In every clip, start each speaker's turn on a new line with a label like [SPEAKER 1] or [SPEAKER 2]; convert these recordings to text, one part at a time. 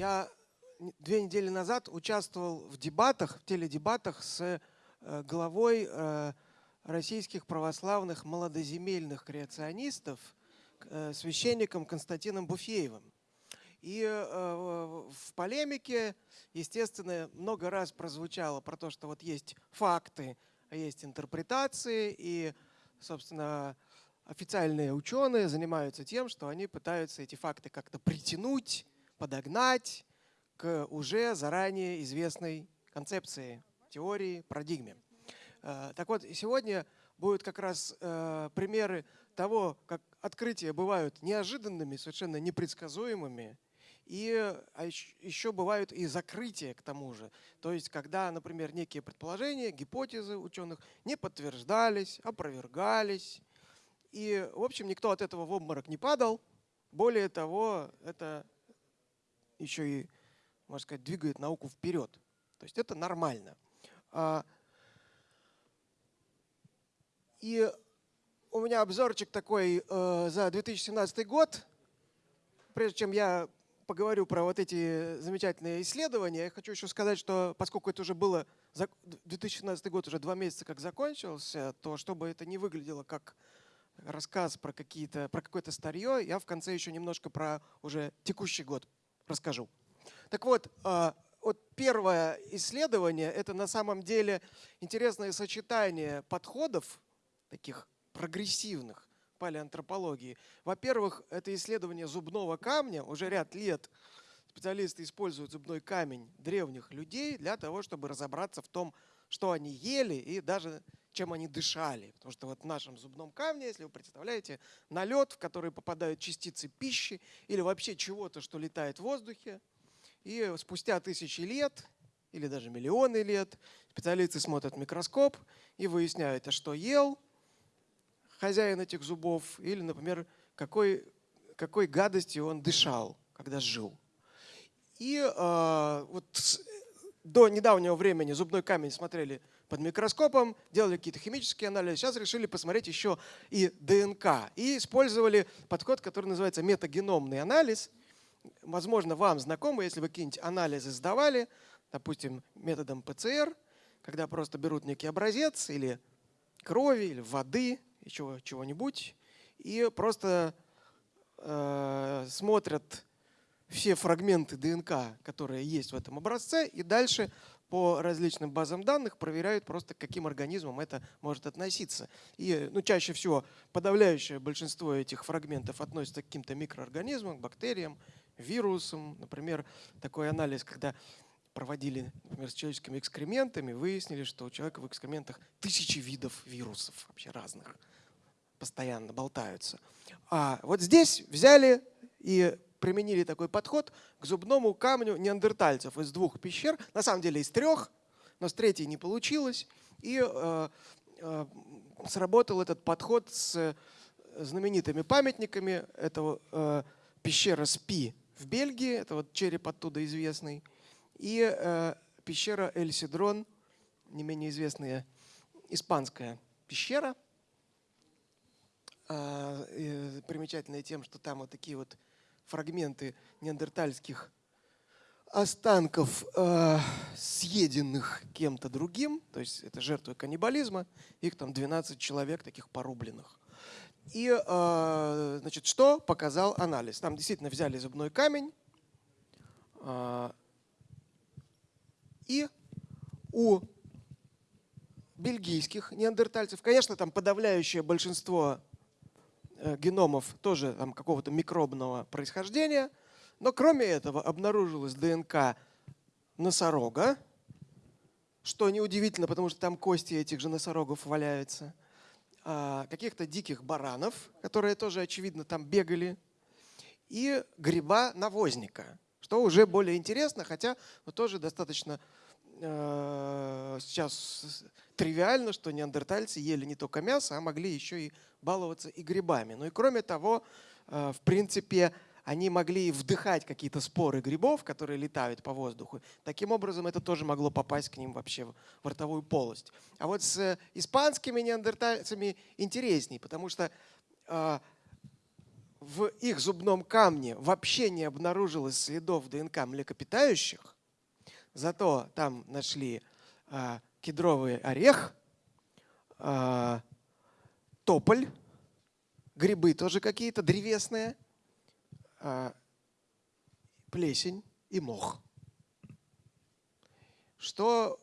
[SPEAKER 1] Я две недели назад участвовал в дебатах, в теледебатах с э, главой э, российских православных молодоземельных креационистов, э, священником Константином Буфеевым. И в полемике, естественно, много раз прозвучало про то, что вот есть факты, а есть интерпретации, и, собственно, официальные ученые занимаются тем, что они пытаются эти факты как-то притянуть, подогнать к уже заранее известной концепции, теории, парадигме. Э, так вот, сегодня будут как раз э, примеры того, как открытия бывают неожиданными, совершенно непредсказуемыми, и а еще бывают и закрытия к тому же. То есть, когда, например, некие предположения, гипотезы ученых не подтверждались, опровергались. И, в общем, никто от этого в обморок не падал. Более того, это еще и, можно сказать, двигает науку вперед. То есть это нормально. А, и у меня обзорчик такой э, за 2017 год. Прежде чем я поговорю про вот эти замечательные исследования, я хочу еще сказать, что поскольку это уже было, 2017 год уже два месяца как закончился, то чтобы это не выглядело как рассказ про, какие-то, про какое-то старье, я в конце еще немножко про уже текущий год расскажу. Так вот, а, вот первое исследование – это на самом деле интересное сочетание подходов, таких прогрессивных палеантропологии. Во-первых, это исследование зубного камня. Уже ряд лет специалисты используют зубной камень древних людей для того, чтобы разобраться в том, что они ели и даже чем они дышали. Потому что вот в нашем зубном камне, если вы представляете, налет, в который попадают частицы пищи или вообще чего-то, что летает в воздухе. И спустя тысячи лет или даже миллионы лет специалисты смотрят в микроскоп и выясняют, а что ел хозяин этих зубов или, например, какой, какой гадостью он дышал, когда жил. И э, вот до недавнего времени зубной камень смотрели под микроскопом, делали какие-то химические анализы. Сейчас решили посмотреть еще и ДНК. И использовали подход, который называется метагеномный анализ. Возможно, вам знакомо, если вы какие-нибудь анализы сдавали, допустим, методом ПЦР, когда просто берут некий образец или крови, или воды, и чего-нибудь, и просто э, смотрят все фрагменты ДНК, которые есть в этом образце, и дальше по различным базам данных проверяют просто, к каким организмам это может относиться. И ну, чаще всего подавляющее большинство этих фрагментов относится к каким-то микроорганизмам, бактериям, вирусам. Например, такой анализ, когда проводили например, с человеческими экскрементами, выяснили, что у человека в экскрементах тысячи видов вирусов вообще разных постоянно болтаются. А вот здесь взяли и применили такой подход к зубному камню неандертальцев из двух пещер, на самом деле из трех, но с третьей не получилось. И э, э, сработал этот подход с знаменитыми памятниками. Это э, пещера Спи в Бельгии, это вот череп оттуда известный, и э, пещера Эль-Сидрон, не менее известная испанская пещера. Э, примечательная тем, что там вот такие вот фрагменты неандертальских останков, э, съеденных кем-то другим, то есть это жертвы каннибализма, их там 12 человек таких порубленных. И э, значит, что показал анализ? Там действительно взяли зубной камень, э, и у бельгийских неандертальцев, конечно, там подавляющее большинство геномов тоже там, какого-то микробного происхождения. Но кроме этого обнаружилась ДНК носорога, что неудивительно, потому что там кости этих же носорогов валяются. А, каких-то диких баранов, которые тоже, очевидно, там бегали. И гриба-навозника, что уже более интересно, хотя тоже достаточно э, сейчас тривиально, что неандертальцы ели не только мясо, а могли еще и баловаться и грибами. Ну и кроме того, э, в принципе, они могли вдыхать какие-то споры грибов, которые летают по воздуху. Таким образом, это тоже могло попасть к ним вообще в ротовую полость. А вот с испанскими неандертальцами интересней, потому что э, в их зубном камне вообще не обнаружилось следов ДНК млекопитающих, зато там нашли а, кедровый орех, а, тополь, грибы тоже какие-то древесные, а, плесень и мох. Что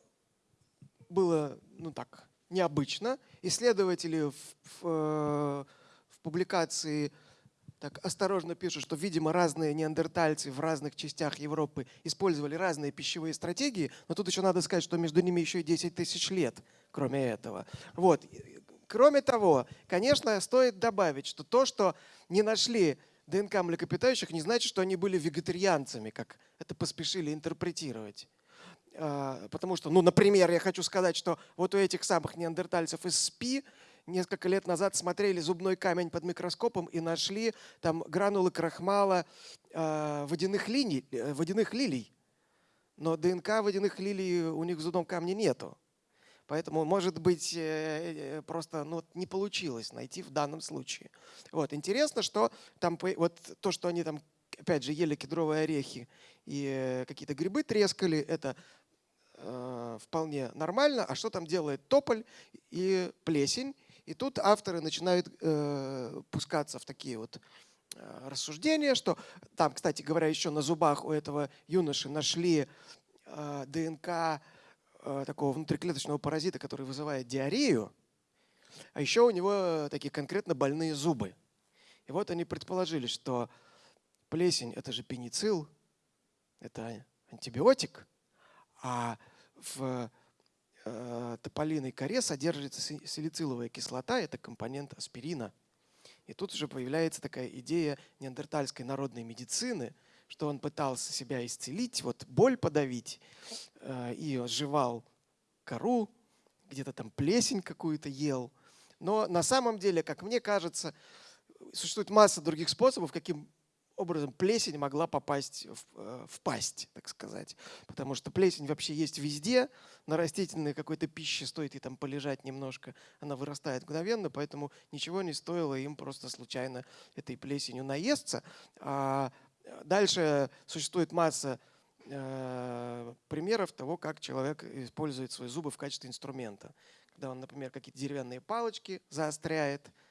[SPEAKER 1] было, ну так, необычно. Исследователи в, в, э, в публикации так осторожно пишут, что, видимо, разные неандертальцы в разных частях Европы использовали разные пищевые стратегии, но тут еще надо сказать, что между ними еще и 10 тысяч лет, кроме этого. Вот. Кроме того, конечно, стоит добавить, что то, что не нашли ДНК млекопитающих, не значит, что они были вегетарианцами, как это поспешили интерпретировать. А, потому что, ну, например, я хочу сказать, что вот у этих самых неандертальцев из СПИ несколько лет назад смотрели зубной камень под микроскопом и нашли там гранулы крахмала э, водяных, линий, э, водяных лилий. Но ДНК водяных лилий у них в зубном камне нету. Поэтому, может быть, э, просто ну, не получилось найти в данном случае. Вот. Интересно, что там вот то, что они там, опять же, ели кедровые орехи и какие-то грибы трескали, это э, вполне нормально. А что там делает тополь и плесень? И тут авторы начинают э, пускаться в такие вот э, рассуждения, что там, кстати говоря, еще на зубах у этого юноши нашли э, ДНК э, такого внутриклеточного паразита, который вызывает диарею, а еще у него такие конкретно больные зубы. И вот они предположили, что плесень – это же пеницилл, это антибиотик, а в тополиной коре содержится салициловая кислота, это компонент аспирина. И тут уже появляется такая идея неандертальской народной медицины, что он пытался себя исцелить, вот боль подавить, э, и жевал кору, где-то там плесень какую-то ел. Но на самом деле, как мне кажется, существует масса других способов, каким образом плесень могла попасть в, э, в пасть, так сказать. Потому что плесень вообще есть везде, на растительной какой-то пище стоит и там полежать немножко, она вырастает мгновенно, поэтому ничего не стоило им просто случайно этой плесенью наесться. А дальше существует масса э, примеров того, как человек использует свои зубы в качестве инструмента. Когда он, например, какие-то деревянные палочки заостряет, Э,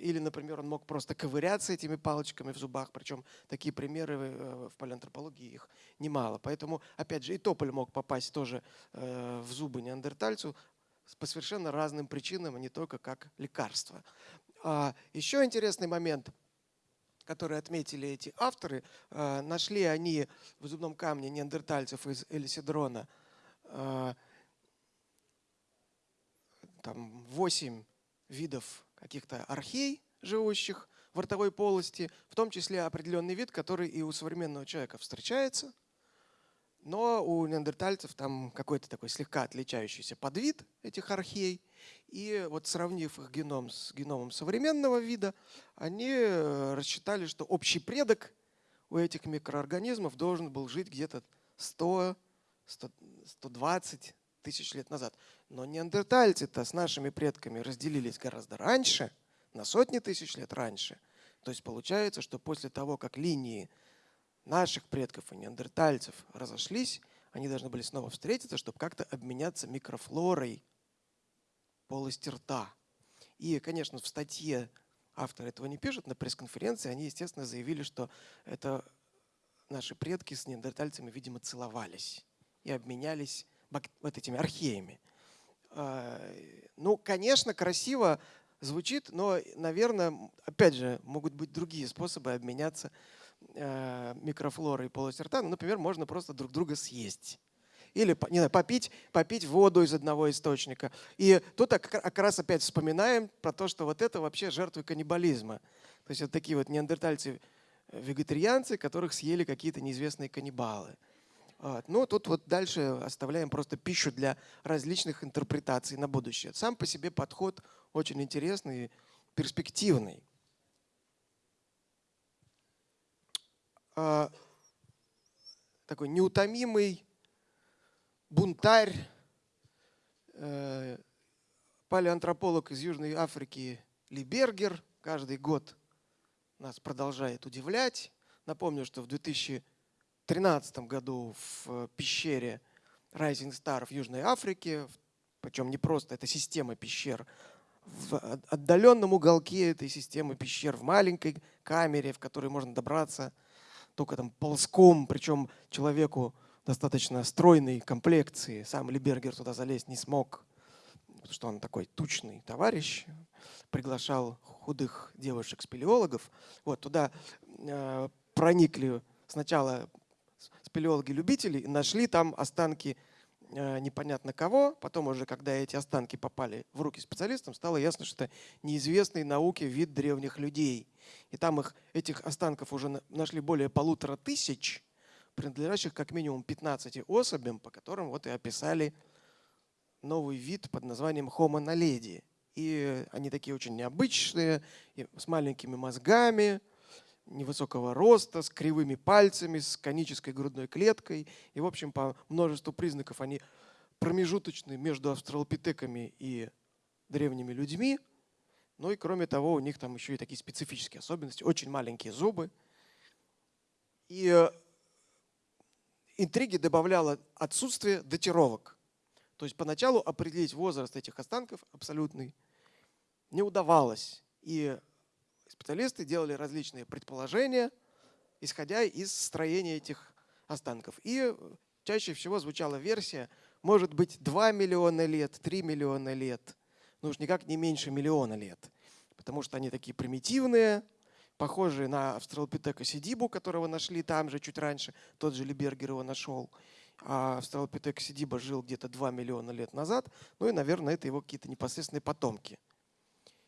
[SPEAKER 1] или, например, он мог просто ковыряться этими палочками в зубах, причем такие примеры э, в палеантропологии их немало. Поэтому, опять же, и тополь мог попасть тоже э, в зубы неандертальцу по совершенно разным причинам, а не только как лекарство. А еще интересный момент, который отметили эти авторы, нашли они в зубном камне неандертальцев из Элисидрона там 8 видов каких-то архей, живущих в ротовой полости, в том числе определенный вид, который и у современного человека встречается, но у неандертальцев там какой-то такой слегка отличающийся подвид этих архей. И вот сравнив их геном с геномом современного вида, они э, рассчитали, что общий предок у этих микроорганизмов должен был жить где-то 100, 120 тысяч лет назад. Но неандертальцы-то с нашими предками разделились гораздо раньше, на сотни тысяч лет раньше. То есть получается, что после того, как линии наших предков и неандертальцев разошлись, они должны были снова встретиться, чтобы как-то обменяться микрофлорой полости рта. И, конечно, в статье авторы этого не пишут, на пресс-конференции они, естественно, заявили, что это наши предки с неандертальцами, видимо, целовались и обменялись вот этими археями. А, ну, конечно, красиво звучит, но, наверное, опять же, могут быть другие способы обменяться а, микрофлорой полости рта. Ну, например, можно просто друг друга съесть. Или не знаю, попить, попить воду из одного источника. И тут как раз опять вспоминаем про то, что вот это вообще жертвы каннибализма. То есть вот такие вот неандертальцы-вегетарианцы, которых съели какие-то неизвестные каннибалы. Вот. Ну, тут вот дальше оставляем просто пищу для различных интерпретаций на будущее. Сам по себе подход очень интересный, перспективный. А, такой неутомимый бунтарь, э, палеантрополог из Южной Африки Либергер каждый год нас продолжает удивлять. Напомню, что в 2013 году в пещере Rising Star в Южной Африке, причем не просто, это система пещер, в отдаленном уголке этой системы пещер, в маленькой камере, в которой можно добраться только там ползком, причем человеку достаточно стройной комплекции. Сам Либергер туда залезть не смог, потому что он такой тучный товарищ. Приглашал худых девушек-спелеологов. Вот туда э, проникли сначала спелеологи-любители нашли там останки Э, непонятно кого. Потом уже, когда эти останки попали в руки специалистам, стало ясно, что это неизвестный науке вид древних людей. И там их, этих останков уже нашли более полутора тысяч, принадлежащих как минимум 15 особям, по которым вот и описали новый вид под названием Homo naledi. И они такие очень необычные, с маленькими мозгами, невысокого роста, с кривыми пальцами, с конической грудной клеткой. И, в общем, по множеству признаков они промежуточны между австралопитеками и древними людьми. Ну и кроме того, у них там еще и такие специфические особенности. Очень маленькие зубы. И э, интриги добавляло отсутствие датировок. То есть поначалу определить возраст этих останков абсолютный не удавалось. И Специалисты делали различные предположения, исходя из строения этих останков. И чаще всего звучала версия, может быть 2 миллиона лет, 3 миллиона лет, ну уж никак не меньше миллиона лет, потому что они такие примитивные, похожие на австралопитека сидибу, которого нашли там же чуть раньше, тот же Либергер его нашел. А австралопитек сидиба жил где-то 2 миллиона лет назад, ну и, наверное, это его какие-то непосредственные потомки.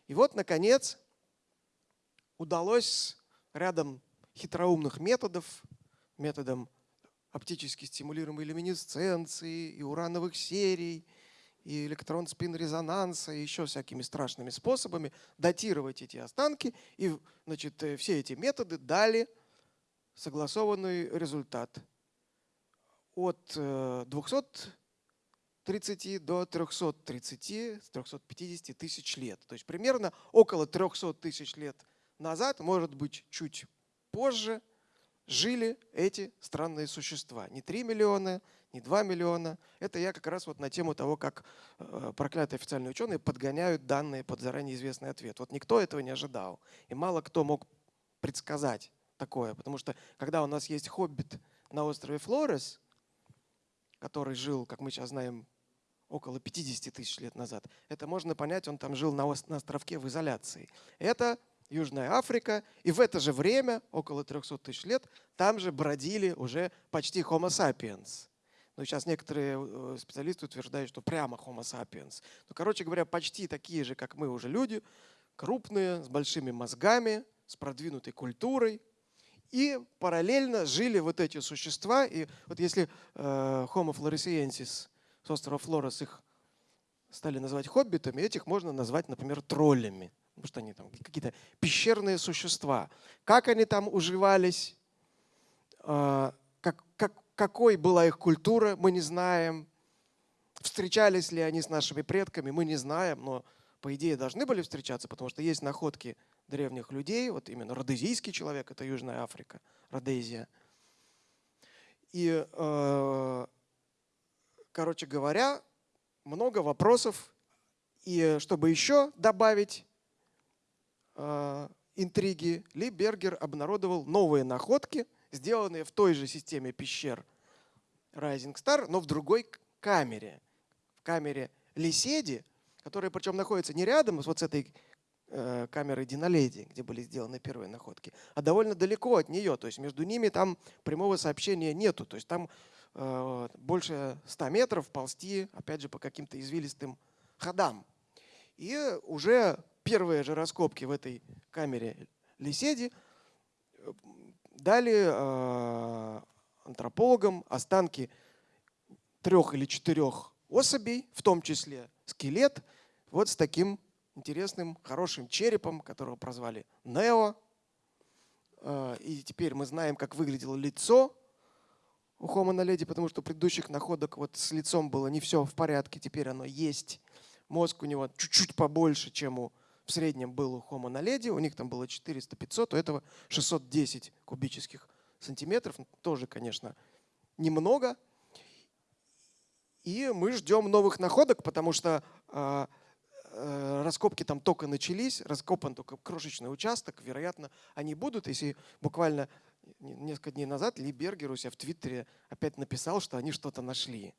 [SPEAKER 1] И вот, наконец, удалось рядом хитроумных методов, методом оптически стимулируемой люминесценции и урановых серий, и электрон-спин-резонанса, и еще всякими страшными способами датировать эти останки. И значит, э, все эти методы дали согласованный результат. От 230 э, до 330, 350 тысяч лет. То есть примерно около 300 тысяч лет – назад, может быть, чуть позже, жили эти странные существа. Не 3 миллиона, не 2 миллиона. Это я как раз вот на тему того, как э, проклятые официальные ученые подгоняют данные под заранее известный ответ. Вот никто этого не ожидал. И мало кто мог предсказать такое. Потому что когда у нас есть хоббит на острове Флорес, который жил, как мы сейчас знаем, около 50 тысяч лет назад, это можно понять, он там жил на, островке в изоляции. Это Южная Африка. И в это же время, около 300 тысяч лет, там же бродили уже почти Homo sapiens. Но сейчас некоторые э, специалисты утверждают, что прямо Homo sapiens. Ну, короче говоря, почти такие же, как мы уже люди, крупные, с большими мозгами, с продвинутой культурой. И параллельно жили вот эти существа. И вот если э, Homo floresiensis с острова Флорес их стали называть хоббитами, этих можно назвать, например, троллями потому что они там какие-то пещерные существа. Как они там уживались, а, как, как, какой была их культура, мы не знаем. Встречались ли они с нашими предками, мы не знаем, но по идее должны были встречаться, потому что есть находки древних людей, вот именно родезийский человек, это Южная Африка, Родезия. И, э, короче говоря, много вопросов. И чтобы еще добавить, интриги, Ли Бергер обнародовал новые находки, сделанные в той же системе пещер Rising Star, но в другой камере. В камере Лиседи, которая причем находится не рядом вот с этой э, камерой Диноледи, где были сделаны первые находки, а довольно далеко от нее. То есть между ними там прямого сообщения нету. То есть там э, больше 100 метров ползти, опять же, по каким-то извилистым ходам. И уже первые же раскопки в этой камере Лиседи э, дали э, антропологам останки трех или четырех особей, в том числе скелет, вот с таким интересным, хорошим черепом, которого прозвали Нео. Э, и теперь мы знаем, как выглядело лицо у Homo naledi, потому что предыдущих находок вот с лицом было не все в порядке, теперь оно есть. Мозг у него чуть-чуть побольше, чем у в среднем был у Homo naledi, у них там было 400-500, у этого 610 кубических сантиметров. Тоже, конечно, немного. И мы ждем новых находок, потому что э, э, раскопки там только начались, раскопан только крошечный участок. Вероятно, они будут, если буквально несколько дней назад Ли Бергер у себя в Твиттере опять написал, что они что-то нашли.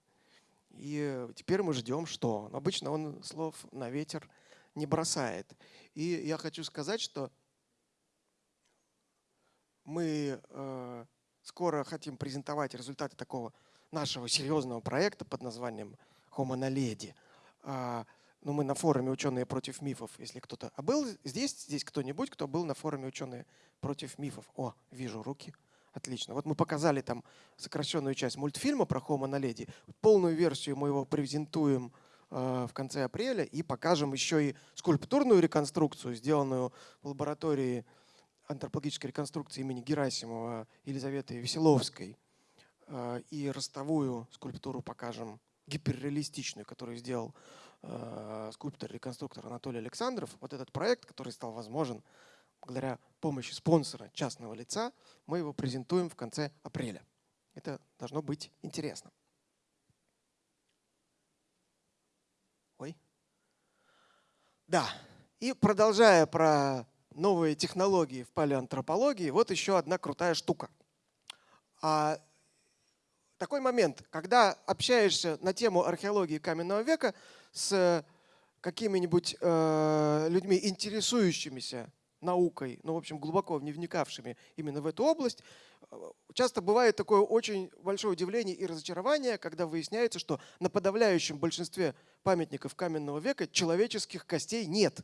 [SPEAKER 1] И теперь мы ждем, что. Обычно он слов на ветер не бросает. И я хочу сказать, что мы э, скоро хотим презентовать результаты такого нашего серьезного проекта под названием Homo naledi. А, ну, мы на форуме «Ученые против мифов», если кто-то... А был здесь, здесь кто-нибудь, кто был на форуме «Ученые против мифов»? О, вижу руки. Отлично. Вот мы показали там сокращенную часть мультфильма про Homo naledi. Полную версию мы его презентуем в конце апреля и покажем еще и скульптурную реконструкцию, сделанную в лаборатории антропологической реконструкции имени Герасимова Елизаветы Веселовской. Э, и ростовую скульптуру покажем, гиперреалистичную, которую сделал э, скульптор-реконструктор Анатолий Александров. Вот этот проект, который стал возможен благодаря помощи спонсора частного лица, мы его презентуем в конце апреля. Это должно быть интересно. Да, и продолжая про новые технологии в палеоантропологии, вот еще одна крутая штука. А такой момент, когда общаешься на тему археологии каменного века с какими-нибудь э, людьми, интересующимися наукой, ну, в общем, глубоко не вникавшими именно в эту область, э, часто бывает такое очень большое удивление и разочарование, когда выясняется, что на подавляющем большинстве памятников каменного века человеческих костей нет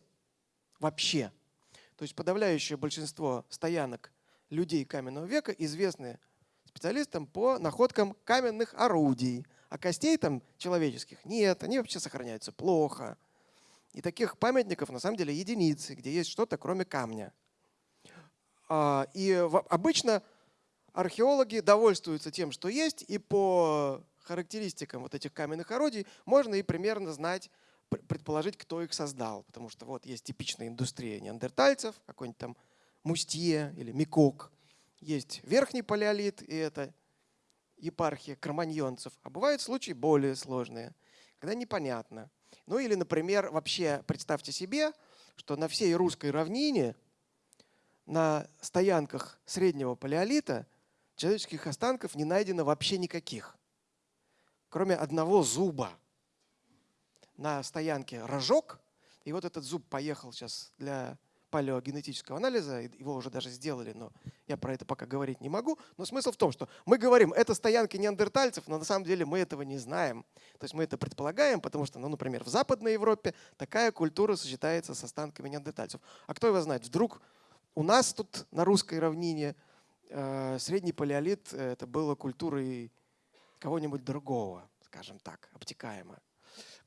[SPEAKER 1] вообще. То есть подавляющее большинство стоянок людей каменного века известны специалистам по находкам каменных орудий. А костей там человеческих нет, они вообще сохраняются плохо. И таких памятников на самом деле единицы, где есть что-то кроме камня. А, и обычно археологи довольствуются тем, что есть, и по характеристикам вот этих каменных орудий можно и примерно знать, предположить, кто их создал. Потому что вот есть типичная индустрия неандертальцев, какой-нибудь там Мустье или Микок. Есть верхний палеолит, и это епархия кроманьонцев. А бывают случаи более сложные, когда непонятно. Ну или, например, вообще представьте себе, что на всей русской равнине на стоянках среднего палеолита человеческих останков не найдено вообще никаких, кроме одного зуба. На стоянке рожок, и вот этот зуб поехал сейчас для палеогенетического анализа, его уже даже сделали, но я про это пока говорить не могу. Но смысл в том, что мы говорим, это стоянки неандертальцев, но на самом деле мы этого не знаем. То есть мы это предполагаем, потому что, ну, например, в Западной Европе такая культура сочетается с останками неандертальцев. А кто его знает, вдруг у нас тут на русской равнине средний палеолит э, это было культурой кого-нибудь другого, скажем так, обтекаемо.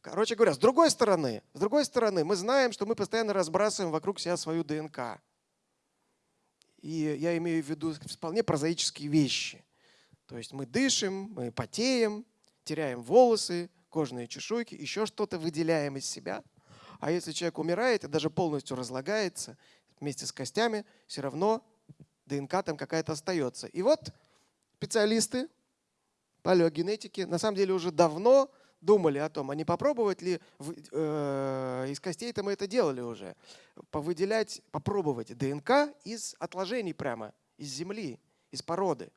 [SPEAKER 1] Короче говоря, с другой стороны, с другой стороны, мы знаем, что мы постоянно разбрасываем вокруг себя свою ДНК. И я имею в виду вполне прозаические вещи. То есть мы дышим, мы потеем, теряем волосы, кожные чешуйки, еще что-то выделяем из себя. А если человек умирает и даже полностью разлагается вместе с костями, все равно ДНК там какая-то остается. И вот специалисты палеогенетики на самом деле уже давно думали о том, а не попробовать ли, э, из костей-то мы это делали уже, повыделять, попробовать ДНК из отложений прямо, из земли, из породы.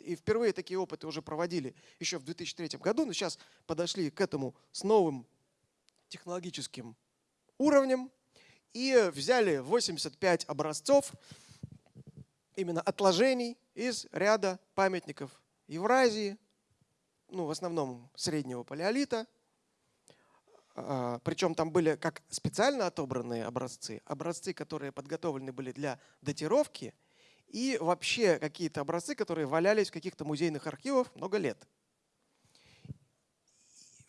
[SPEAKER 1] И впервые такие опыты уже проводили еще в 2003 году, но сейчас подошли к этому с новым технологическим уровнем и взяли 85 образцов именно отложений из ряда памятников Евразии, ну, в основном среднего палеолита. А, Причем там были как специально отобранные образцы, образцы, которые подготовлены были для датировки, и вообще какие-то образцы, которые валялись в каких-то музейных архивах много лет.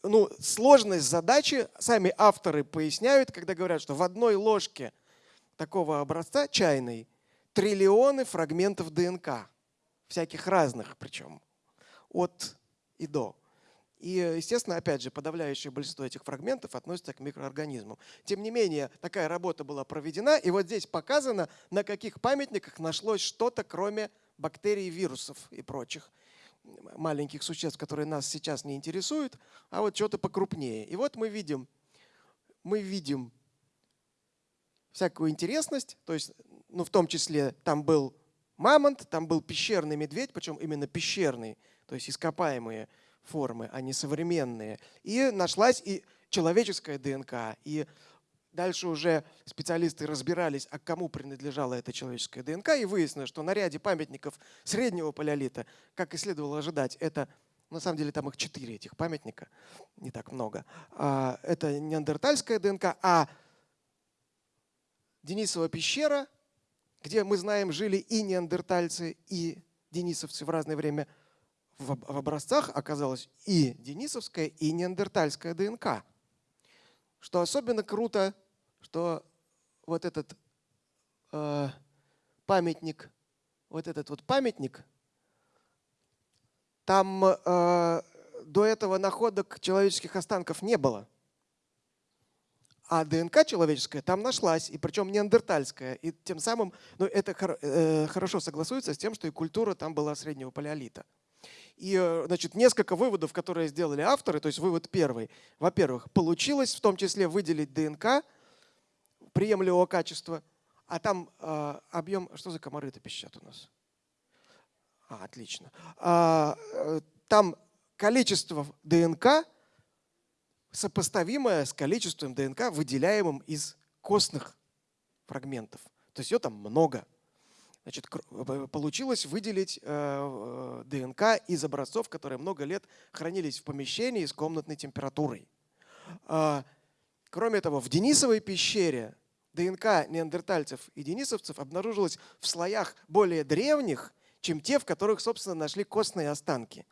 [SPEAKER 1] Ну, сложность задачи сами авторы поясняют, когда говорят, что в одной ложке такого образца чайной триллионы фрагментов ДНК, всяких разных причем, от и до. И, естественно, опять же, подавляющее большинство этих фрагментов относится к микроорганизмам. Тем не менее, такая работа была проведена, и вот здесь показано, на каких памятниках нашлось что-то, кроме бактерий, вирусов и прочих маленьких существ, которые нас сейчас не интересуют, а вот что-то покрупнее. И вот мы видим, мы видим всякую интересность, то есть, ну, в том числе там был мамонт, там был пещерный медведь, причем именно пещерный, то есть ископаемые формы, а не современные. И нашлась и человеческая ДНК. И дальше уже специалисты разбирались, а кому принадлежала эта человеческая ДНК, и выяснилось, что на ряде памятников среднего палеолита, как и следовало ожидать, это на самом деле там их четыре этих памятника, не так много. А, это неандертальская ДНК, а Денисова пещера, где мы знаем, жили и неандертальцы, и денисовцы в разное время – в, образцах оказалась и денисовская, и неандертальская ДНК. Что особенно круто, что вот этот э, памятник, вот этот вот памятник, там э, до этого находок человеческих останков не было. А ДНК человеческая там нашлась, и причем неандертальская. И тем самым ну, это хор, э, хорошо согласуется с тем, что и культура там была среднего палеолита. И э, значит, несколько выводов, которые сделали авторы. То есть вывод первый. Во-первых, получилось в том числе выделить ДНК приемлемого качества, а там э, объем... Что за комары-то пищат у нас? А, отлично. А, э, там количество ДНК сопоставимое с количеством ДНК, выделяемым из костных фрагментов. То есть ее там много. Значит, получилось выделить э, э ДНК из образцов, которые много лет хранились в помещении с комнатной температурой. Э, кроме того, в Денисовой пещере ДНК неандертальцев и денисовцев обнаружилась в слоях более древних, чем те, в которых, собственно, нашли костные останки.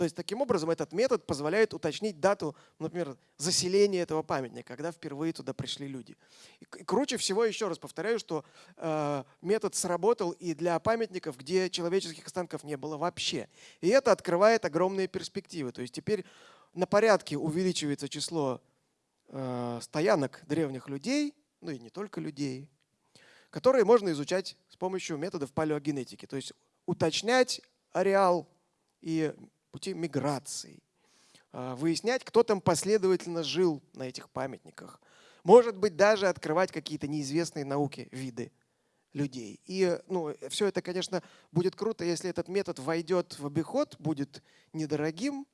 [SPEAKER 1] То есть таким образом этот метод позволяет уточнить дату, например, заселения этого памятника, когда впервые туда пришли люди. И круче всего, еще раз повторяю, что э, метод сработал и для памятников, где человеческих останков не было вообще. И это открывает огромные перспективы. То есть теперь на порядке увеличивается число э, стоянок древних людей, ну и не только людей, которые можно изучать с помощью методов палеогенетики. То есть уточнять ареал и пути миграции, а, выяснять, кто там последовательно жил на этих памятниках. Может быть, даже открывать какие-то неизвестные науке виды людей. И ну, все это, конечно, будет круто, если этот метод войдет в обиход, будет недорогим.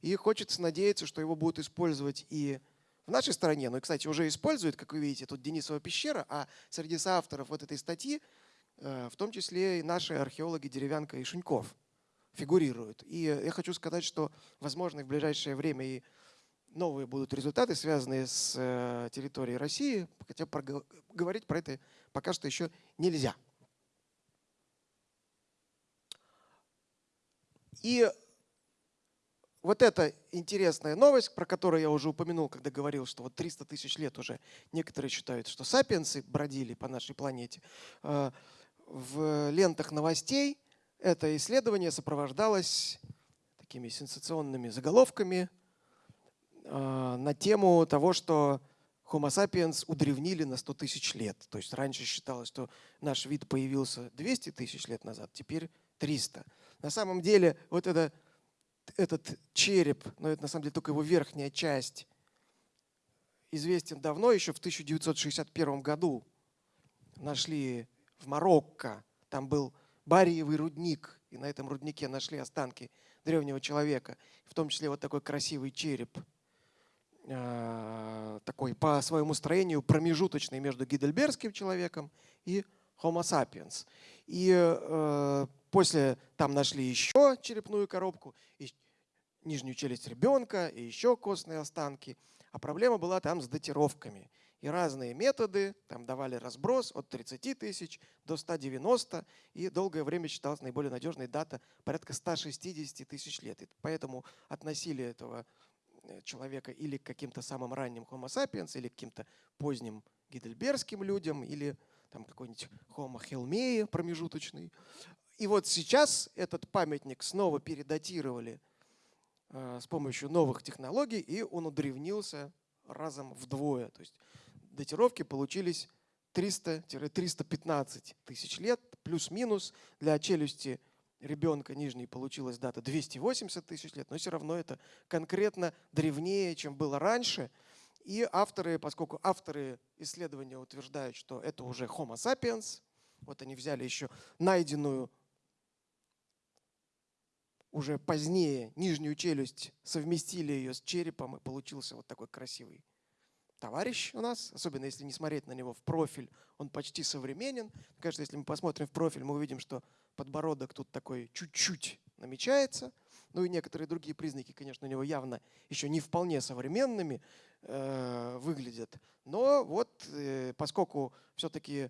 [SPEAKER 1] И хочется надеяться, что его будут использовать и в нашей стране. Ну и, кстати, уже используют, как вы видите, тут Денисова пещера, а среди соавторов вот этой статьи э, в том числе и наши археологи Деревянка и Шуньков фигурируют. И я хочу сказать, что, возможно, в ближайшее время и новые будут результаты, связанные с э, территорией России, хотя говорить про это пока что еще нельзя. И вот эта интересная новость, про которую я уже упомянул, когда говорил, что вот 300 тысяч лет уже некоторые считают, что сапиенсы бродили по нашей планете, э, в лентах новостей это исследование сопровождалось такими сенсационными заголовками э, на тему того, что Homo sapiens удревнили на 100 тысяч лет. То есть раньше считалось, что наш вид появился 200 тысяч лет назад, теперь 300. На самом деле вот это, этот череп, но это на самом деле только его верхняя часть, известен давно, еще в 1961 году нашли в Марокко. Там был бариевый рудник, и на этом руднике нашли останки древнего человека, в том числе вот такой красивый череп, а, такой по своему строению промежуточный между гидельбергским человеком и Homo sapiens. И э, после там нашли еще черепную коробку, и нижнюю челюсть ребенка, и еще костные останки. А проблема была там с датировками и разные методы там давали разброс от 30 тысяч до 190, и долгое время считалась наиболее надежной дата порядка 160 тысяч лет. И поэтому относили этого э, человека или к каким-то самым ранним Homo sapiens, или к каким-то поздним гидельбергским людям, или там какой-нибудь Homo helmei промежуточный. И вот сейчас этот памятник снова передатировали э, с помощью новых технологий, и он удревнился разом вдвое. То есть датировки получились 300-315 тысяч лет, плюс-минус. Для челюсти ребенка нижней получилась дата 280 тысяч лет, но все равно это конкретно древнее, чем было раньше. И авторы, поскольку авторы исследования утверждают, что это уже Homo sapiens, вот они взяли еще найденную уже позднее нижнюю челюсть, совместили ее с черепом, и получился вот такой красивый товарищ у нас, особенно если не смотреть на него в профиль, он почти современен. Конечно, если мы посмотрим в профиль, мы увидим, что подбородок тут такой чуть-чуть намечается. Ну и некоторые другие признаки, конечно, у него явно еще не вполне современными э, выглядят. Но вот э, поскольку все-таки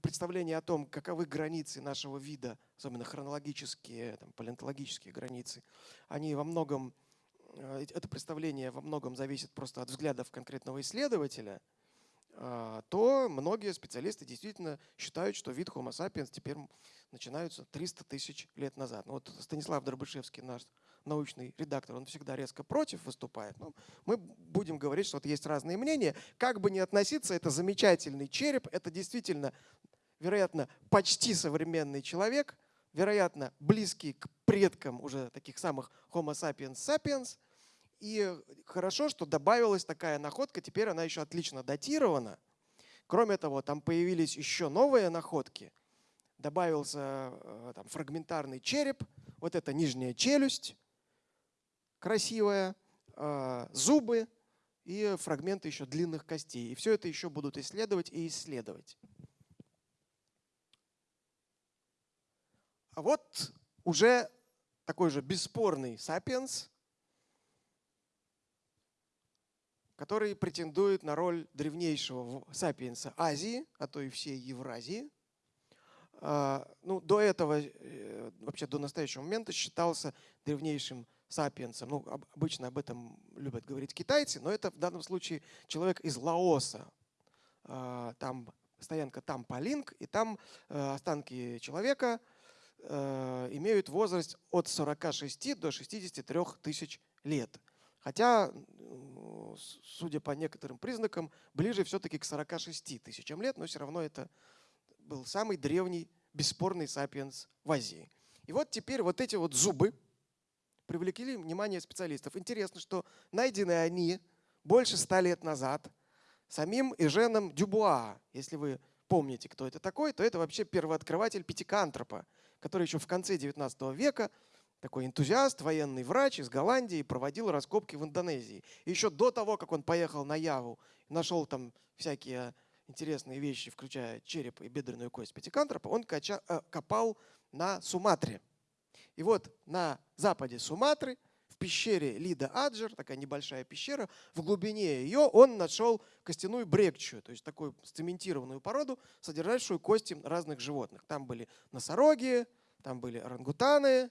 [SPEAKER 1] представление о том, каковы границы нашего вида, особенно хронологические, там, палеонтологические границы, они во многом это представление во многом зависит просто от взглядов конкретного исследователя, а, то многие специалисты действительно считают, что вид Homo sapiens теперь начинаются 300 тысяч лет назад. Ну, вот Станислав Дробышевский, наш научный редактор, он всегда резко против выступает. Но мы будем говорить, что вот есть разные мнения. Как бы ни относиться, это замечательный череп, это действительно, вероятно, почти современный человек, вероятно, близкий к предкам уже таких самых Homo sapiens sapiens. И хорошо, что добавилась такая находка, теперь она еще отлично датирована. Кроме того, там появились еще новые находки. Добавился э, там, фрагментарный череп, вот эта нижняя челюсть красивая, э, зубы и фрагменты еще длинных костей. И все это еще будут исследовать и исследовать. А вот уже такой же бесспорный сапиенс, который претендует на роль древнейшего сапиенса Азии, а то и всей Евразии. А, ну, до этого, э, вообще до настоящего момента считался древнейшим сапиенсом. Ну, обычно об этом любят говорить китайцы, но это в данном случае человек из Лаоса. А, там стоянка там Палинг, и там э, останки человека – имеют возраст от 46 до 63 тысяч лет. Хотя, судя по некоторым признакам, ближе все-таки к 46 тысячам лет, но все равно это был самый древний бесспорный сапиенс в Азии. И вот теперь вот эти вот зубы привлекли внимание специалистов. Интересно, что найдены они больше ста лет назад самим Эженом Дюбуа. Если вы помните, кто это такой, то это вообще первооткрыватель пятикантропа который еще в конце 19 века такой энтузиаст, военный врач из Голландии, проводил раскопки в Индонезии. Еще до того, как он поехал на Яву, нашел там всякие интересные вещи, включая череп и бедренную кость пятикантропа, он кача, э, копал на Суматре. И вот на западе Суматры, пещере Лида Аджер, такая небольшая пещера, в глубине ее он нашел костяную брекчую, то есть такую цементированную породу, содержащую кости разных животных. Там были носороги, там были орангутаны.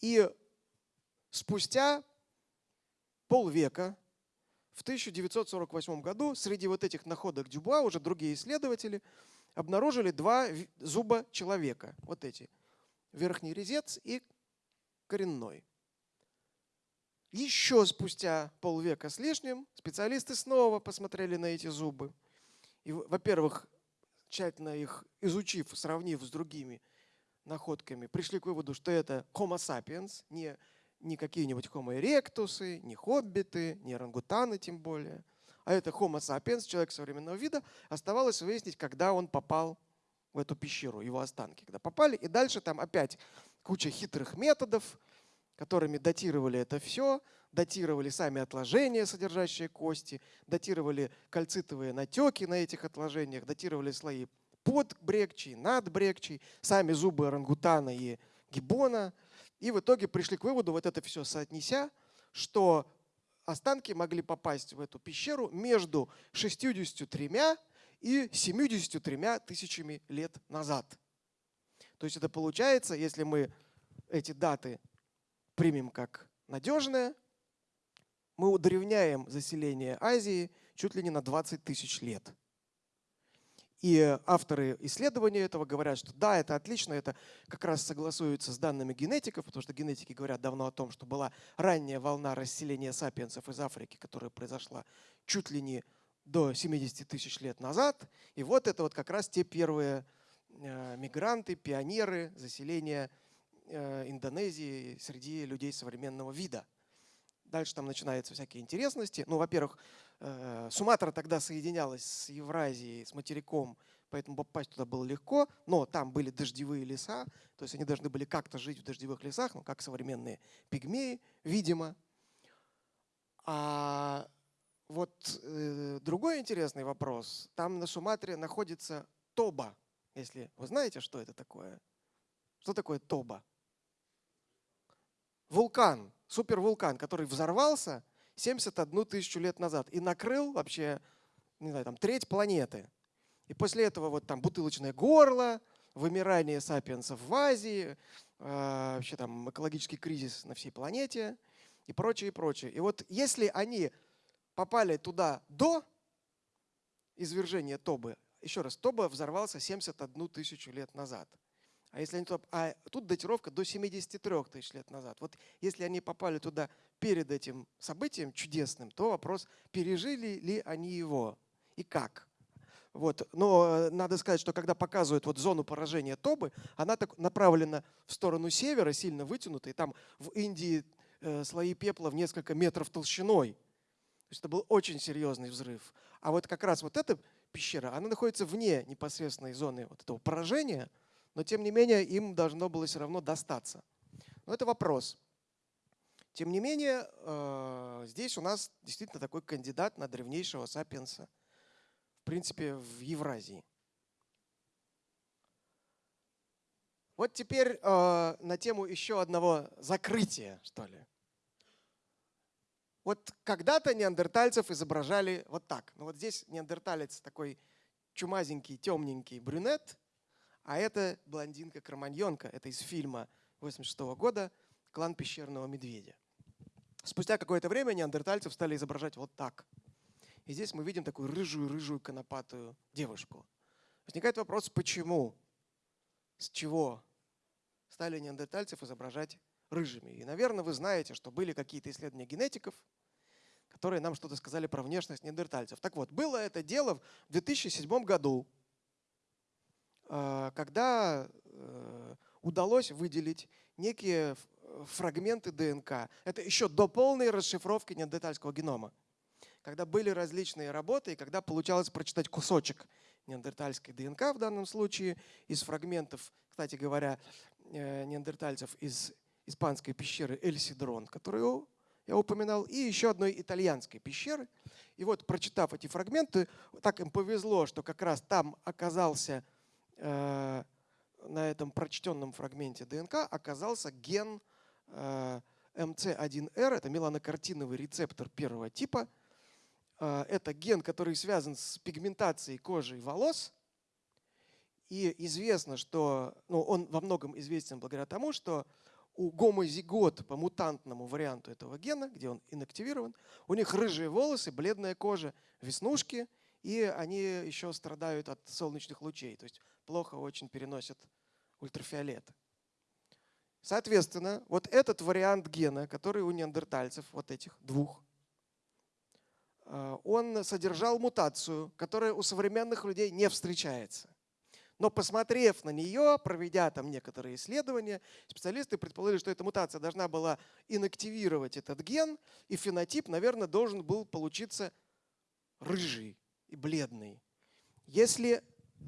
[SPEAKER 1] И спустя полвека, в 1948 году, среди вот этих находок Дюбуа уже другие исследователи обнаружили два зуба человека. Вот эти. Верхний резец и коренной. Еще спустя полвека с лишним специалисты снова посмотрели на эти зубы. И, во-первых, тщательно их изучив, сравнив с другими находками, пришли к выводу, что это Homo sapiens, не, не какие-нибудь Homo erectus, не хоббиты, не орангутаны тем более, а это Homo sapiens, человек современного вида. Оставалось выяснить, когда он попал в эту пещеру, его останки. Когда попали, и дальше там опять куча хитрых методов, которыми датировали это все, датировали сами отложения, содержащие кости, датировали кальцитовые натеки на этих отложениях, датировали слои под брекчей, над брекчей, сами зубы орангутана и гиббона. И в итоге пришли к выводу, вот это все соотнеся, что останки могли попасть в эту пещеру между 63 и 73 тысячами лет назад. То есть это получается, если мы эти даты примем как надежные, мы удревняем заселение Азии чуть ли не на 20 тысяч лет. И авторы исследования этого говорят, что да, это отлично, это как раз согласуется с данными генетиков, потому что генетики говорят давно о том, что была ранняя волна расселения сапиенсов из Африки, которая произошла чуть ли не до 70 тысяч лет назад. И вот это вот как раз те первые э, мигранты, пионеры заселения Индонезии среди людей современного вида. Дальше там начинаются всякие интересности. Ну, во-первых, э, Суматра тогда соединялась с Евразией, с материком, поэтому попасть туда было легко, но там были дождевые леса, то есть они должны были как-то жить в дождевых лесах, ну, как современные пигмеи, видимо. А вот э, другой интересный вопрос. Там на Суматре находится Тоба, если вы знаете, что это такое. Что такое Тоба? Вулкан супервулкан, который взорвался 71 тысячу лет назад и накрыл вообще, не знаю, там треть планеты. И после этого вот там бутылочное горло, вымирание сапиенсов в Азии, э, вообще там экологический кризис на всей планете и прочее, и прочее. И вот если они попали туда до извержения Тобы, еще раз, Тоба взорвался 71 тысячу лет назад – а если они туда, а тут датировка до 73 тысяч лет назад. Вот если они попали туда перед этим событием чудесным, то вопрос, пережили ли они его и как. Вот. Но э, надо сказать, что когда показывают вот зону поражения Тобы, она так направлена в сторону севера, сильно вытянута, и там в Индии э, слои пепла в несколько метров толщиной. То есть это был очень серьезный взрыв. А вот как раз вот эта пещера, она находится вне непосредственной зоны вот этого поражения – но тем не менее им должно было все равно достаться. Но это вопрос. Тем не менее, э, здесь у нас действительно такой кандидат на древнейшего сапиенса, в принципе, в Евразии. Вот теперь э, на тему еще одного закрытия, что ли. Вот когда-то неандертальцев изображали вот так. Ну вот здесь неандерталец такой чумазенький, темненький брюнет – а это блондинка-кроманьонка. Это из фильма 86 года «Клан пещерного медведя». Спустя какое-то время неандертальцев стали изображать вот так. И здесь мы видим такую рыжую-рыжую конопатую девушку. Возникает вопрос, почему, с чего стали неандертальцев изображать рыжими. И, наверное, вы знаете, что были какие-то исследования генетиков, которые нам что-то сказали про внешность неандертальцев. Так вот, было это дело в 2007 году. А, когда э, удалось выделить некие фрагменты ДНК. Это еще до полной расшифровки неандертальского генома. Когда были различные работы, и когда получалось прочитать кусочек неандертальской ДНК в данном случае из фрагментов, кстати говоря, э, неандертальцев из испанской пещеры Эль-Сидрон, которую я упоминал, и еще одной итальянской пещеры. И вот, прочитав эти фрагменты, так им повезло, что как раз там оказался Э, на этом прочтенном фрагменте ДНК оказался ген э, МЦ1Р, это меланокартиновый рецептор первого типа. Э, это ген, который связан с пигментацией кожи и волос. И известно, что ну, он во многом известен благодаря тому, что у гомозигот по мутантному варианту этого гена, где он инактивирован, у них рыжие волосы, бледная кожа, веснушки, и они еще страдают от солнечных лучей. То есть плохо очень переносят ультрафиолет. Соответственно, вот этот вариант гена, который у неандертальцев, вот этих двух, э, он содержал мутацию, которая у современных людей не встречается. Но посмотрев на нее, проведя там некоторые исследования, специалисты предположили, что эта мутация должна была инактивировать этот ген, и фенотип, наверное, должен был получиться рыжий и бледный. Если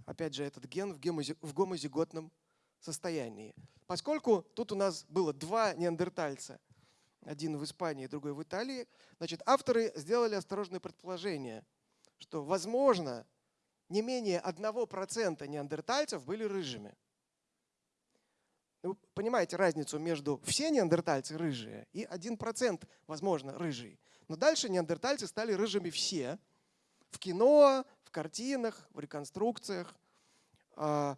[SPEAKER 1] опять же, этот ген в гомозиготном состоянии. Поскольку тут у нас было два неандертальца, один в Испании, другой в Италии, значит, авторы сделали осторожное предположение, что, возможно, не менее 1% неандертальцев были рыжими. Вы понимаете разницу между все неандертальцы рыжие и 1%, возможно, рыжий. Но дальше неандертальцы стали рыжими все. В кино, в картинах, в реконструкциях. А,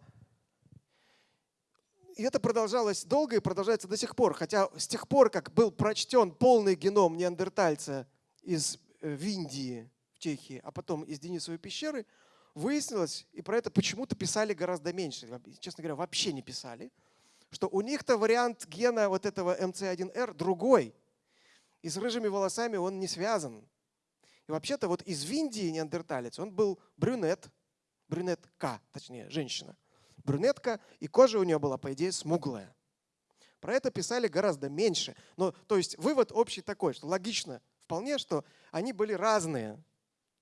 [SPEAKER 1] и это продолжалось долго и продолжается до сих пор. Хотя с тех пор, как был прочтен полный геном неандертальца из э, в Индии, в Чехии, а потом из Денисовой пещеры, выяснилось, и про это почему-то писали гораздо меньше, честно говоря, вообще не писали, что у них-то вариант гена вот этого МЦ1Р другой. И с рыжими волосами он не связан. И вообще-то вот из Индии неандерталец, он был брюнет, брюнетка, точнее, женщина. Брюнетка, и кожа у нее была, по идее, смуглая. Про это писали гораздо меньше. Но, то есть вывод общий такой, что логично вполне, что они были разные,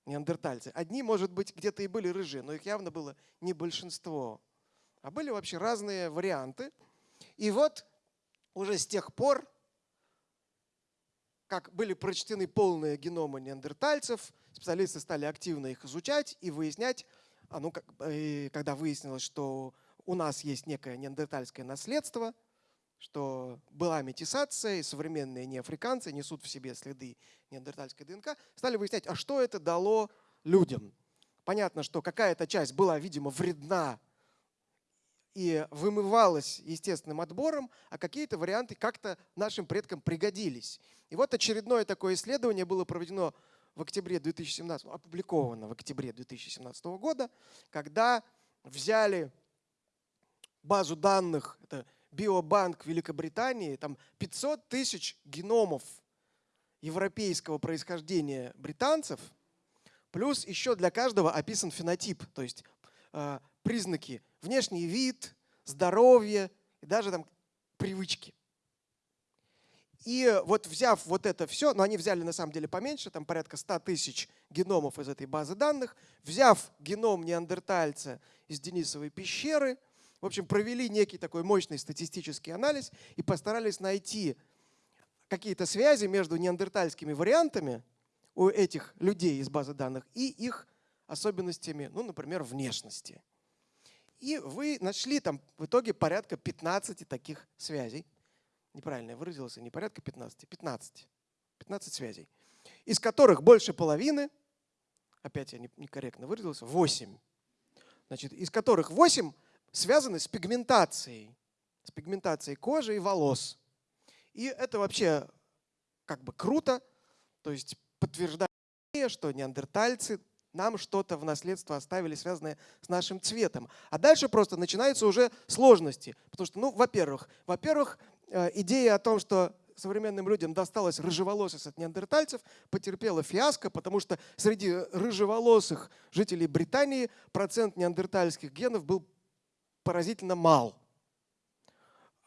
[SPEAKER 1] неандертальцы. Одни, может быть, где-то и были рыжие, но их явно было не большинство. А были вообще разные варианты. И вот уже с тех пор как были прочтены полные геномы неандертальцев, специалисты стали активно их изучать и выяснять, а ну, как, когда выяснилось, что у нас есть некое неандертальское наследство, что была метисация, и современные неафриканцы несут в себе следы неандертальской ДНК, стали выяснять, а что это дало людям. Понятно, что какая-то часть была, видимо, вредна и вымывалась естественным отбором, а какие-то варианты как-то нашим предкам пригодились. И вот очередное такое исследование было проведено в октябре 2017, опубликовано в октябре 2017 года, когда взяли базу данных, это биобанк Великобритании, там 500 тысяч геномов европейского происхождения британцев, плюс еще для каждого описан фенотип, то есть э, признаки внешний вид, здоровье и даже там привычки. И вот взяв вот это все, но они взяли на самом деле поменьше, там порядка 100 тысяч геномов из этой базы данных, взяв геном неандертальца из Денисовой пещеры, в общем, провели некий такой мощный статистический анализ и постарались найти какие-то связи между неандертальскими вариантами у этих людей из базы данных и их особенностями, ну, например, внешности. И вы нашли там в итоге порядка 15 таких связей. Неправильно я выразился, не порядка 15, 15. 15 связей. Из которых больше половины, опять я некорректно выразился, 8. Значит, из которых 8 связаны с пигментацией, с пигментацией кожи и волос. И это вообще как бы круто, то есть подтверждает, что неандертальцы нам что-то в наследство оставили, связанное с нашим цветом. А дальше просто начинаются уже сложности. Потому что, ну, во-первых, во-первых, э, идея о том, что современным людям досталось рыжеволосость от неандертальцев, потерпела фиаско, потому что среди рыжеволосых жителей Британии процент неандертальских генов был поразительно мал.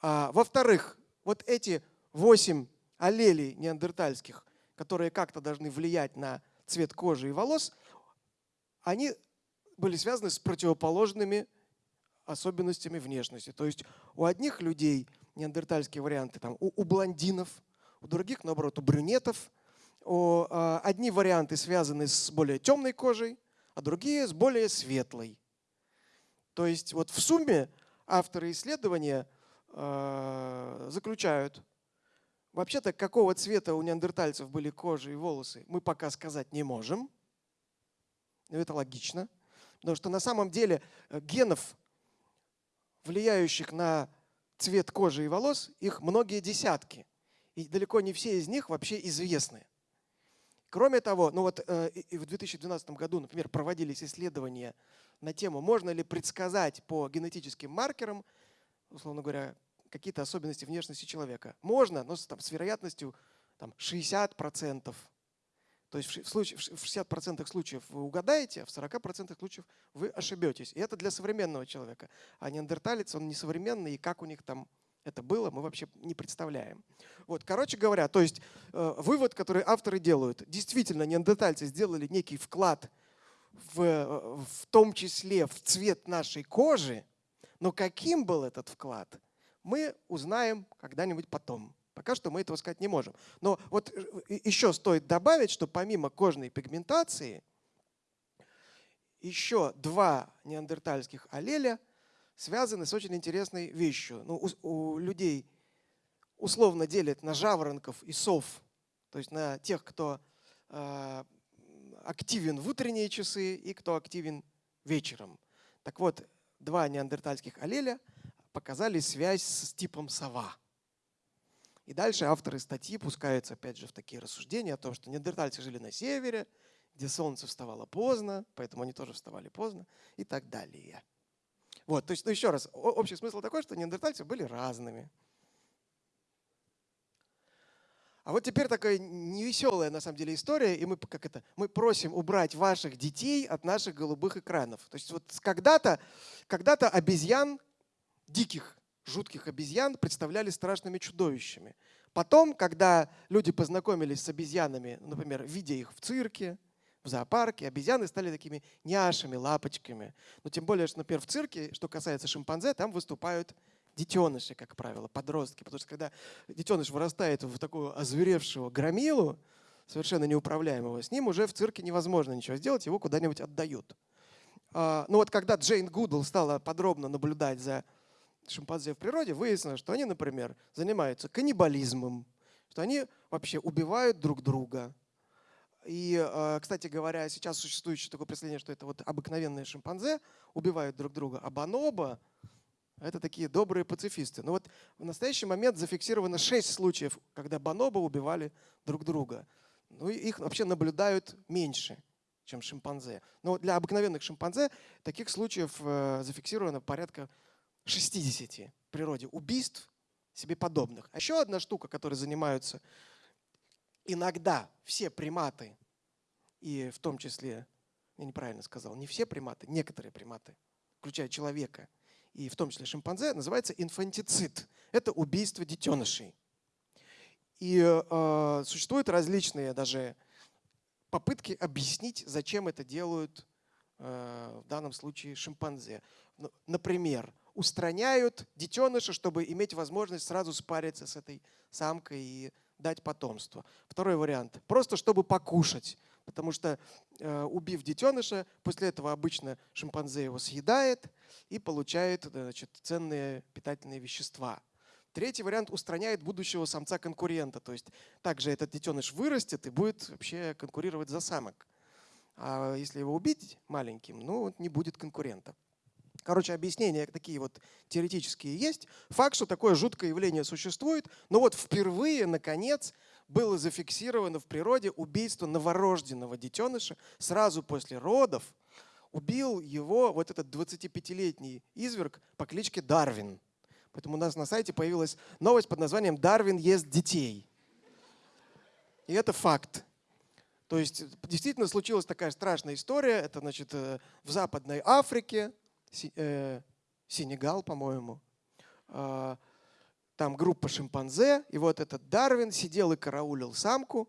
[SPEAKER 1] А, Во-вторых, вот эти восемь аллелей неандертальских, которые как-то должны влиять на цвет кожи и волос, они были связаны с противоположными особенностями внешности. То есть у одних людей неандертальские варианты там, у, у блондинов, у других, наоборот, у брюнетов. У, э, одни варианты связаны с более темной кожей, а другие с более светлой. То есть вот в сумме авторы исследования э, заключают, вообще-то какого цвета у неандертальцев были кожи и волосы, мы пока сказать не можем – ну, это логично. Потому что на самом деле э, генов, влияющих на цвет кожи и волос, их многие десятки. И далеко не все из них вообще известны. Кроме того, ну вот э, в 2012 году, например, проводились исследования на тему, можно ли предсказать по генетическим маркерам, условно говоря, какие-то особенности внешности человека. Можно, но с, там, с вероятностью там, 60%, то есть в, случае, в 60% случаев вы угадаете, а в 40% случаев вы ошибетесь. И это для современного человека. А неандерталец, он несовременный, и как у них там это было, мы вообще не представляем. Вот, короче говоря, то есть э, вывод, который авторы делают, действительно неандертальцы сделали некий вклад в, э, в том числе в цвет нашей кожи, но каким был этот вклад, мы узнаем когда-нибудь потом. Пока что мы этого сказать не можем. Но вот э, еще стоит добавить, что помимо кожной пигментации, еще два неандертальских аллеля связаны с очень интересной вещью. Ну, у, у людей условно делят на жаворонков и сов, то есть на тех, кто э, активен в утренние часы и кто активен вечером. Так вот, два неандертальских аллеля показали связь с типом сова. И дальше авторы статьи пускаются опять же в такие рассуждения о том, что неандертальцы жили на севере, где солнце вставало поздно, поэтому они тоже вставали поздно и так далее. Вот, то есть, ну еще раз, общий смысл такой, что неандертальцы были разными. А вот теперь такая невеселая на самом деле история, и мы как это, мы просим убрать ваших детей от наших голубых экранов. То есть вот когда-то когда обезьян, диких, жутких обезьян представляли страшными чудовищами. Потом, когда люди познакомились с обезьянами, например, видя их в цирке, в зоопарке, обезьяны стали такими няшами, лапочками. Но тем более, что, например, в цирке, что касается шимпанзе, там выступают детеныши, как правило, подростки. Потому что когда детеныш вырастает в такую озверевшего громилу, совершенно неуправляемого, с ним уже в цирке невозможно ничего сделать, его куда-нибудь отдают. А, Но ну вот когда Джейн Гудл стала подробно наблюдать за шимпанзе в природе, выяснилось, что они, например, занимаются каннибализмом, что они вообще убивают друг друга. И, а, кстати говоря, сейчас существует еще такое представление, что это вот обыкновенные шимпанзе убивают друг друга, а бонобо это такие добрые пацифисты. Но вот в настоящий момент зафиксировано шесть случаев, когда бонобо убивали друг друга. Ну, их вообще наблюдают меньше, чем шимпанзе. Но для обыкновенных шимпанзе таких случаев э, зафиксировано порядка 60 в природе убийств себе подобных. А еще одна штука, которой занимаются иногда все приматы, и в том числе, я неправильно сказал, не все приматы, некоторые приматы, включая человека – и в том числе шимпанзе, называется инфантицид. Это убийство детенышей. И э, существуют различные даже попытки объяснить, зачем это делают э, в данном случае шимпанзе. Ну, например, устраняют детеныша, чтобы иметь возможность сразу спариться с этой самкой и дать потомство. Второй вариант. Просто чтобы покушать. Потому что, э, убив детеныша, после этого обычно шимпанзе его съедает и получает значит, ценные питательные вещества. Третий вариант устраняет будущего самца-конкурента. То есть также этот детеныш вырастет и будет вообще конкурировать за самок. А если его убить маленьким, ну, не будет конкурента. Короче, объяснения такие вот теоретические есть. Факт, что такое жуткое явление существует, но вот впервые, наконец, было зафиксировано в природе убийство новорожденного детеныша сразу после родов. Убил его вот этот 25-летний изверг по кличке Дарвин. Поэтому у нас на сайте появилась новость под названием «Дарвин ест детей». И это факт. То есть действительно случилась такая страшная история. Это значит э, в Западной Африке, Сенегал, по-моему. А, там группа шимпанзе, и вот этот Дарвин сидел и караулил самку,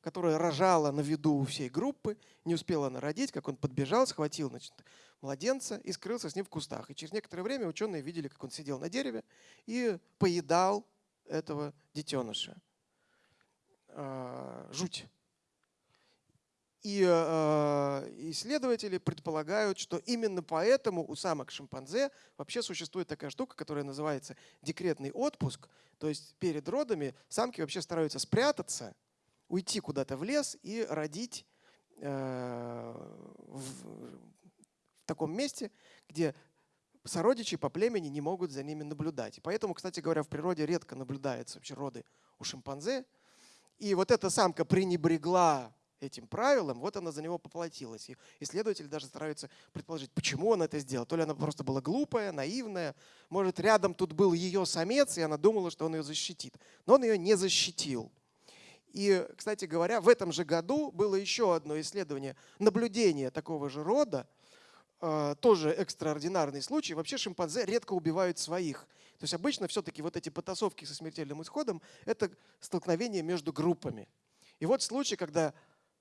[SPEAKER 1] которая рожала на виду у всей группы, не успела она родить, как он подбежал, схватил значит, младенца и скрылся с ним в кустах. И через некоторое время ученые видели, как он сидел на дереве и поедал этого детеныша. А, жуть. И э, исследователи предполагают, что именно поэтому у самок шимпанзе вообще существует такая штука, которая называется декретный отпуск. То есть перед родами самки вообще стараются спрятаться, уйти куда-то в лес и родить э, в, в таком месте, где сородичи по племени не могут за ними наблюдать. Поэтому, кстати говоря, в природе редко наблюдаются вообще роды у шимпанзе. И вот эта самка пренебрегла этим правилам, вот она за него поплатилась. И исследователи даже стараются предположить, почему он это сделал. То ли она просто была глупая, наивная, может, рядом тут был ее самец, и она думала, что он ее защитит. Но он ее не защитил. И, кстати говоря, в этом же году было еще одно исследование, наблюдение такого же рода, э, тоже экстраординарный случай. Вообще шимпанзе редко убивают своих. То есть обычно все-таки вот эти потасовки со смертельным исходом – это столкновение между группами. И вот случай, когда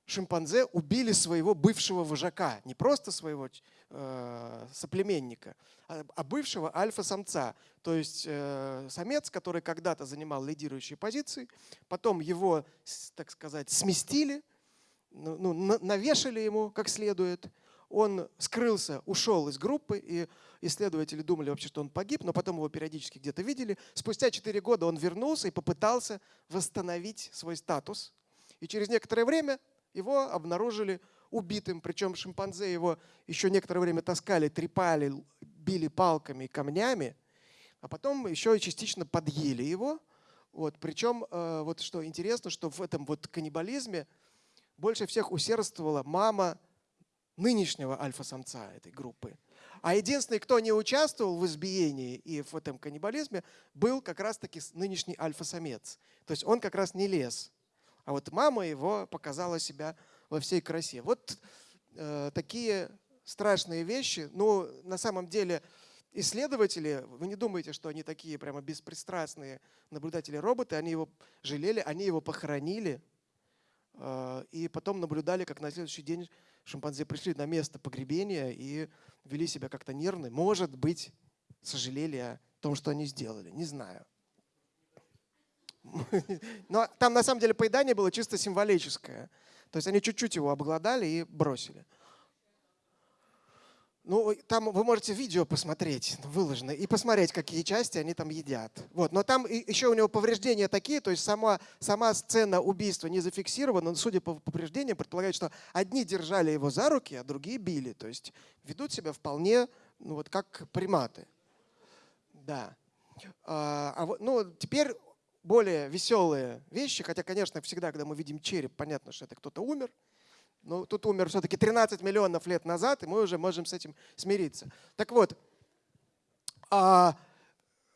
[SPEAKER 1] шимпанзе убили своего бывшего вожака, не просто своего э, соплеменника, а, а бывшего альфа-самца. То есть э, самец, который когда-то занимал лидирующие позиции, потом его, так сказать, сместили, ну, ну навешали ему как следует, он скрылся, ушел из группы, и исследователи думали вообще, что он погиб, но потом его периодически где-то видели. Спустя 4 года он вернулся и попытался восстановить свой статус. И через некоторое время его обнаружили убитым, причем шимпанзе его еще некоторое время таскали, трепали, били палками и камнями, а потом еще и частично подъели его. Вот, причем, э, вот что интересно, что в этом вот каннибализме больше всех усердствовала мама нынешнего альфа-самца этой группы. А единственный, кто не участвовал в избиении и в этом каннибализме, был как раз-таки нынешний альфа-самец. То есть он как раз не лез. А вот мама его показала себя во всей красе. Вот э, такие страшные вещи. Ну, на самом деле, исследователи, вы не думаете, что они такие прямо беспристрастные наблюдатели роботы, они его жалели, они его похоронили, э, и потом наблюдали, как на следующий день шимпанзе пришли на место погребения и вели себя как-то нервно. Может быть, сожалели о том, что они сделали. Не знаю. Но там на самом деле поедание было чисто символическое. То есть они чуть-чуть его обглодали и бросили. Ну, там вы можете видео посмотреть, выложено, и посмотреть, какие части они там едят. Вот. Но там еще у него повреждения такие, то есть сама, сама сцена убийства не зафиксирована, но судя по повреждениям, предполагает, что одни держали его за руки, а другие били. То есть ведут себя вполне ну, вот как приматы. Да. А, а ну, теперь более веселые вещи, хотя, конечно, всегда, когда мы видим череп, понятно, что это кто-то умер. Но тут умер все-таки 13 миллионов лет назад, и мы уже можем с этим смириться. Так вот, а,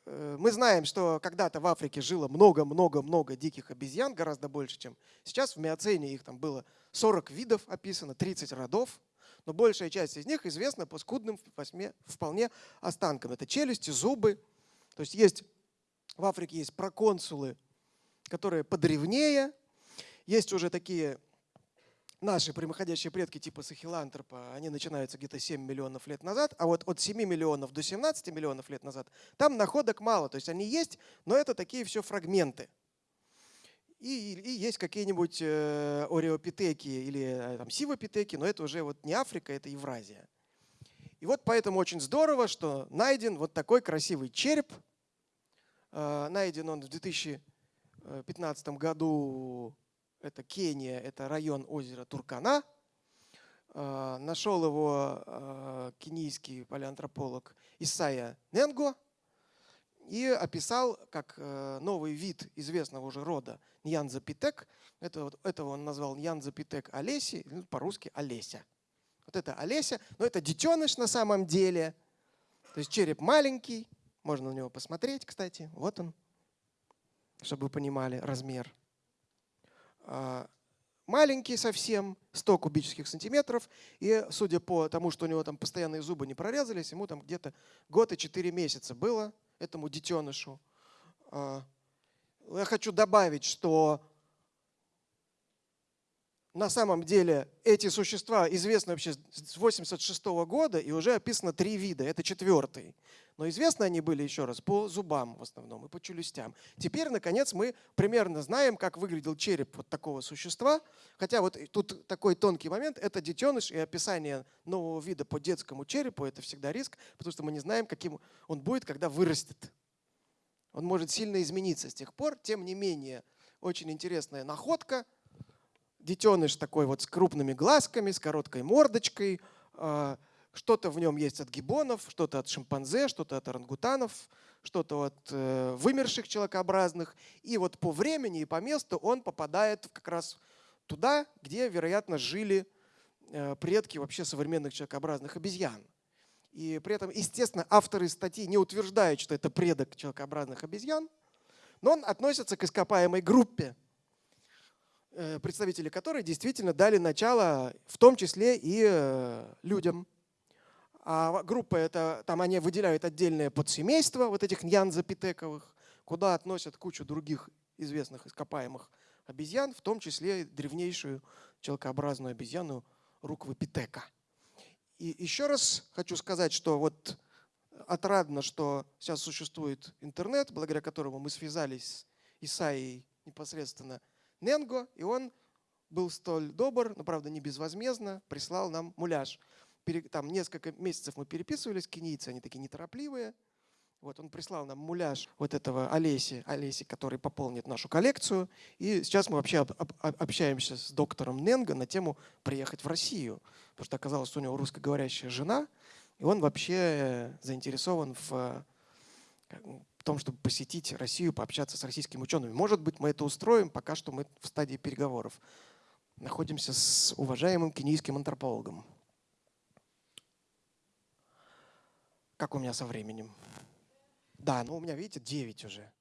[SPEAKER 1] э, мы знаем, что когда-то в Африке жило много-много-много диких обезьян, гораздо больше, чем сейчас. В Миоцене их там было 40 видов описано, 30 родов. Но большая часть из них известна по скудным вполне останкам. Это челюсти, зубы. То есть есть в Африке есть проконсулы, которые подревнее. Есть уже такие наши прямоходящие предки типа сахилантропа, они начинаются где-то 7 миллионов лет назад, а вот от 7 миллионов до 17 миллионов лет назад там находок мало. То есть они есть, но это такие все фрагменты. И, и есть какие-нибудь э, ореопитеки или э, там, сивопитеки, но это уже вот не Африка, это Евразия. И вот поэтому очень здорово, что найден вот такой красивый череп – найден он в 2015 году. Это Кения, это район озера Туркана. Э, нашел его э, кенийский палеантрополог Исайя Ненго и описал как новый вид известного уже рода Ньянзапитек. Это, этого он назвал Ньянзапитек Олеси, ну, по-русски Олеся. Вот это Олеся, но это детеныш на самом деле. То есть череп маленький, можно на него посмотреть, кстати. Вот он, чтобы вы понимали размер. А, маленький совсем, 100 кубических сантиметров. И судя по тому, что у него там постоянные зубы не прорезались, ему там где-то год и 4 месяца было, этому детенышу. А, я хочу добавить, что на самом деле эти существа известны вообще с 86 года и уже описано три вида, это четвертый. Но известны они были, еще раз, по зубам в основном и по челюстям. Теперь, наконец, мы примерно знаем, как выглядел череп вот такого существа. Хотя вот тут такой тонкий момент, это детеныш и описание нового вида по детскому черепу, это всегда риск, потому что мы не знаем, каким он будет, когда вырастет. Он может сильно измениться с тех пор. Тем не менее, очень интересная находка – детеныш такой вот с крупными глазками, с короткой мордочкой. А, что-то в нем есть от гибонов, что-то от шимпанзе, что-то от орангутанов, что-то от э, вымерших человекообразных. И вот по времени и по месту он попадает как раз туда, где, вероятно, жили э, предки вообще современных человекообразных обезьян. И при этом, естественно, авторы статьи не утверждают, что это предок человекообразных обезьян, но он относится к ископаемой группе представители которой действительно дали начало в том числе и э, людям. А группа это, там они выделяют отдельное подсемейство вот этих ньянзапитековых, куда относят кучу других известных ископаемых обезьян, в том числе древнейшую человекообразную обезьяну руквопитека. И еще раз хочу сказать, что вот отрадно, что сейчас существует интернет, благодаря которому мы связались с Исаией непосредственно Ненго, и он был столь добр, но, правда, не безвозмездно, прислал нам муляж. Там несколько месяцев мы переписывались, кенийцы, они такие неторопливые. Вот он прислал нам муляж вот этого Олеси, Олеси, который пополнит нашу коллекцию. И сейчас мы вообще общаемся с доктором Ненго на тему приехать в Россию. Потому что оказалось, что у него русскоговорящая жена, и он вообще заинтересован в в том, чтобы посетить Россию, пообщаться с российскими учеными. Может быть, мы это устроим, пока что мы в стадии переговоров. находимся с уважаемым кенийским антропологом. Как у меня со временем? Да, ну у меня, видите, 9 уже.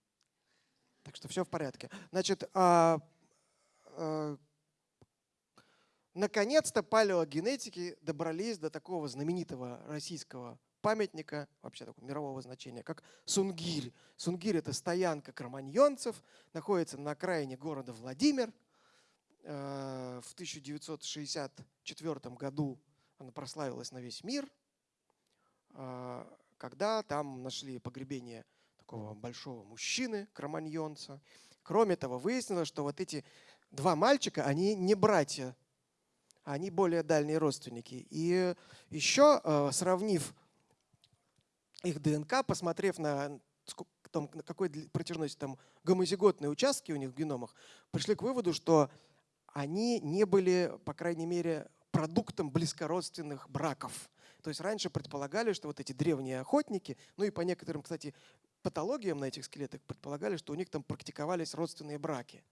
[SPEAKER 1] Так что все в порядке. Значит, а, а, наконец-то палеогенетики добрались до такого знаменитого российского памятника, вообще такого мирового значения, как Сунгирь. Сунгирь – это стоянка кроманьонцев, находится на окраине города Владимир. Э, в 1964 году она прославилась на весь мир, э, когда там нашли погребение такого большого мужчины, кроманьонца. Кроме того, выяснилось, что вот эти два мальчика, они не братья, они более дальние родственники. И еще, э, сравнив их ДНК, посмотрев на том, на какой протяженности там гомозиготные участки у них в геномах, пришли к выводу, что они не были, по крайней мере, продуктом близкородственных браков. То есть раньше предполагали, что вот эти древние охотники, ну и по некоторым, кстати, патологиям на этих скелетах предполагали, что у них там практиковались родственные браки.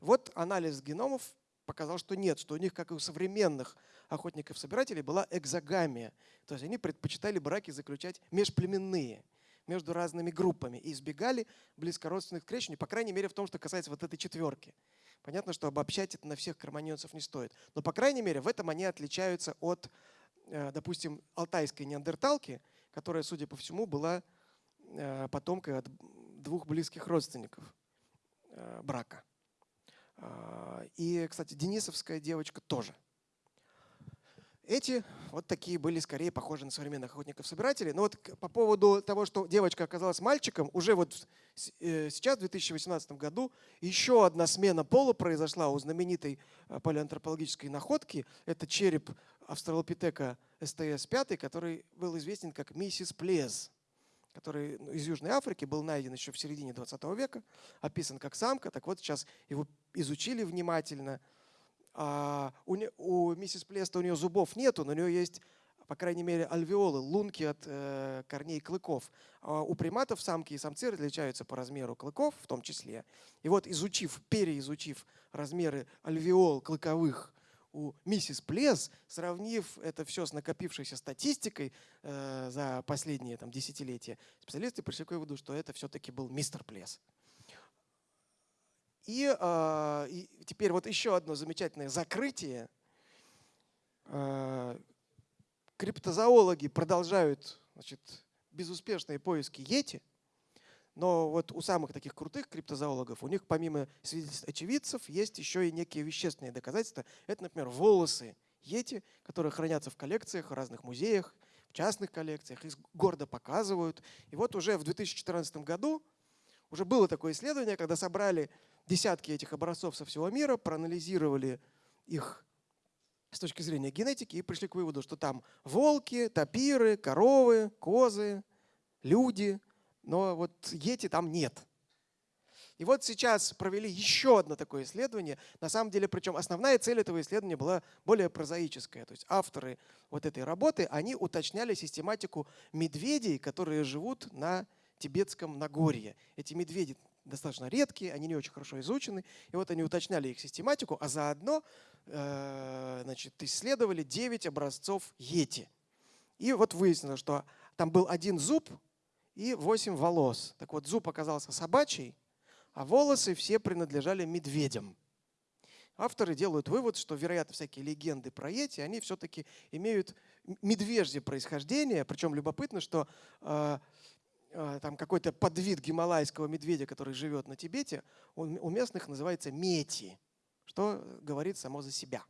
[SPEAKER 1] Вот анализ геномов показал, что нет, что у них, как и у современных охотников-собирателей, была экзогамия. То есть они предпочитали браки заключать межплеменные, между разными группами и избегали близкородственных крещений, по крайней мере в том, что касается вот этой четверки. Понятно, что обобщать это на всех кроманьонцев не стоит. Но, по крайней мере, в этом они отличаются от, э, допустим, алтайской неандерталки, которая, судя по всему, была э, потомкой от двух близких родственников э, брака. А, и, кстати, денисовская девочка тоже. Эти вот такие были скорее похожи на современных охотников-собирателей. Но вот по поводу того, что девочка оказалась мальчиком, уже вот э, сейчас, в 2018 году, еще одна смена пола произошла у знаменитой э, палеоантропологической находки. Это череп австралопитека СТС-5, который был известен как миссис Плез который ну, из Южной Африки был найден еще в середине 20 века, описан как самка. Так вот, сейчас его изучили внимательно. А у, у миссис Плеста у нее зубов нету, но у нее есть, по крайней мере, альвеолы, лунки от э, корней клыков. А у приматов самки и самцы различаются по размеру клыков в том числе. И вот изучив, переизучив размеры альвеол клыковых у миссис Плес, сравнив это все с накопившейся статистикой э, за последние там, десятилетия, специалисты пришли к выводу, что это все-таки был мистер Плес. И, э, и теперь вот еще одно замечательное закрытие. Э, криптозоологи продолжают значит, безуспешные поиски Йети – но вот у самых таких крутых криптозоологов, у них помимо свидетельств очевидцев есть еще и некие вещественные доказательства. Это, например, волосы йети, которые хранятся в коллекциях, в разных музеях, в частных коллекциях, их гордо показывают. И вот уже в 2014 году уже было такое исследование, когда собрали десятки этих образцов со всего мира, проанализировали их с точки зрения генетики и пришли к выводу, что там волки, тапиры, коровы, козы, люди – но вот Йети там нет. И вот сейчас провели еще одно такое исследование. На самом деле, причем основная цель этого исследования была более прозаическая. То есть авторы вот этой работы, они уточняли систематику медведей, которые живут на тибетском Нагорье. Эти медведи достаточно редкие, они не очень хорошо изучены. И вот они уточняли их систематику, а заодно э, значит, исследовали 9 образцов йети. И вот выяснилось, что там был один зуб, и 8 волос. Так вот, зуб оказался собачий, а волосы все принадлежали медведям. Авторы делают вывод, что, вероятно, всякие легенды про Йети, они все-таки имеют медвежье происхождение. Причем любопытно, что э, э, там какой-то подвид гималайского медведя, который живет на Тибете, он у местных называется мети, что говорит само за себя.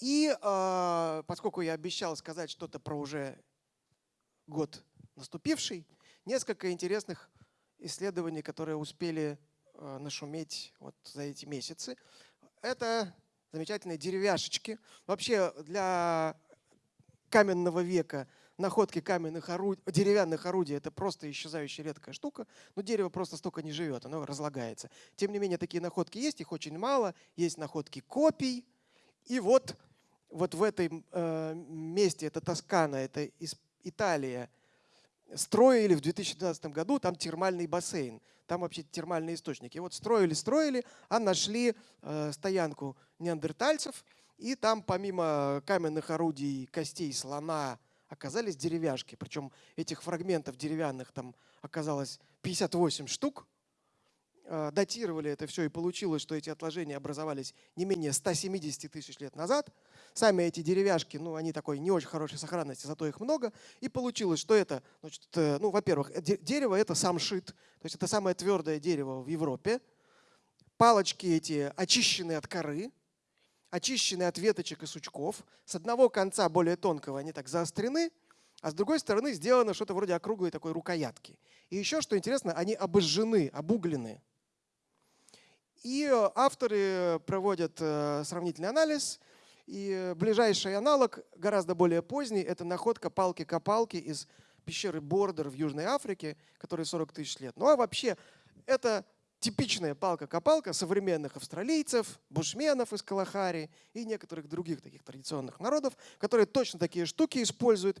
[SPEAKER 1] И э, поскольку я обещал сказать что-то про уже год наступивший, несколько интересных исследований, которые успели э, нашуметь вот за эти месяцы. Это замечательные деревяшечки. Вообще для каменного века находки каменных орудий, деревянных орудий – это просто исчезающая редкая штука, но дерево просто столько не живет, оно разлагается. Тем не менее, такие находки есть, их очень мало. Есть находки копий. И вот, вот в этом э, месте, это Тоскана, это Италия, строили в 2012 году там термальный бассейн, там вообще термальные источники. Вот строили, строили, а нашли э, стоянку неандертальцев, и там помимо каменных орудий, костей слона, оказались деревяшки. Причем этих фрагментов деревянных там оказалось 58 штук. Э, датировали это все и получилось, что эти отложения образовались не менее 170 тысяч лет назад. Сами эти деревяшки, ну, они такой не очень хорошей сохранности, зато их много. И получилось, что это, значит, э, ну, во-первых, дерево это самшит, то есть это самое твердое дерево в Европе. Палочки эти очищены от коры, очищены от веточек и сучков. С одного конца более тонкого они так заострены, а с другой стороны сделано что-то вроде округлой такой рукоятки. И еще, что интересно, они обожжены, обуглены. И э, авторы проводят э, сравнительный анализ, и ближайший аналог, гораздо более поздний, это находка палки-копалки из пещеры Бордер в Южной Африке, которой 40 тысяч лет. Ну а вообще, это типичная палка-копалка современных австралийцев, бушменов из Калахари и некоторых других таких традиционных народов, которые точно такие штуки используют.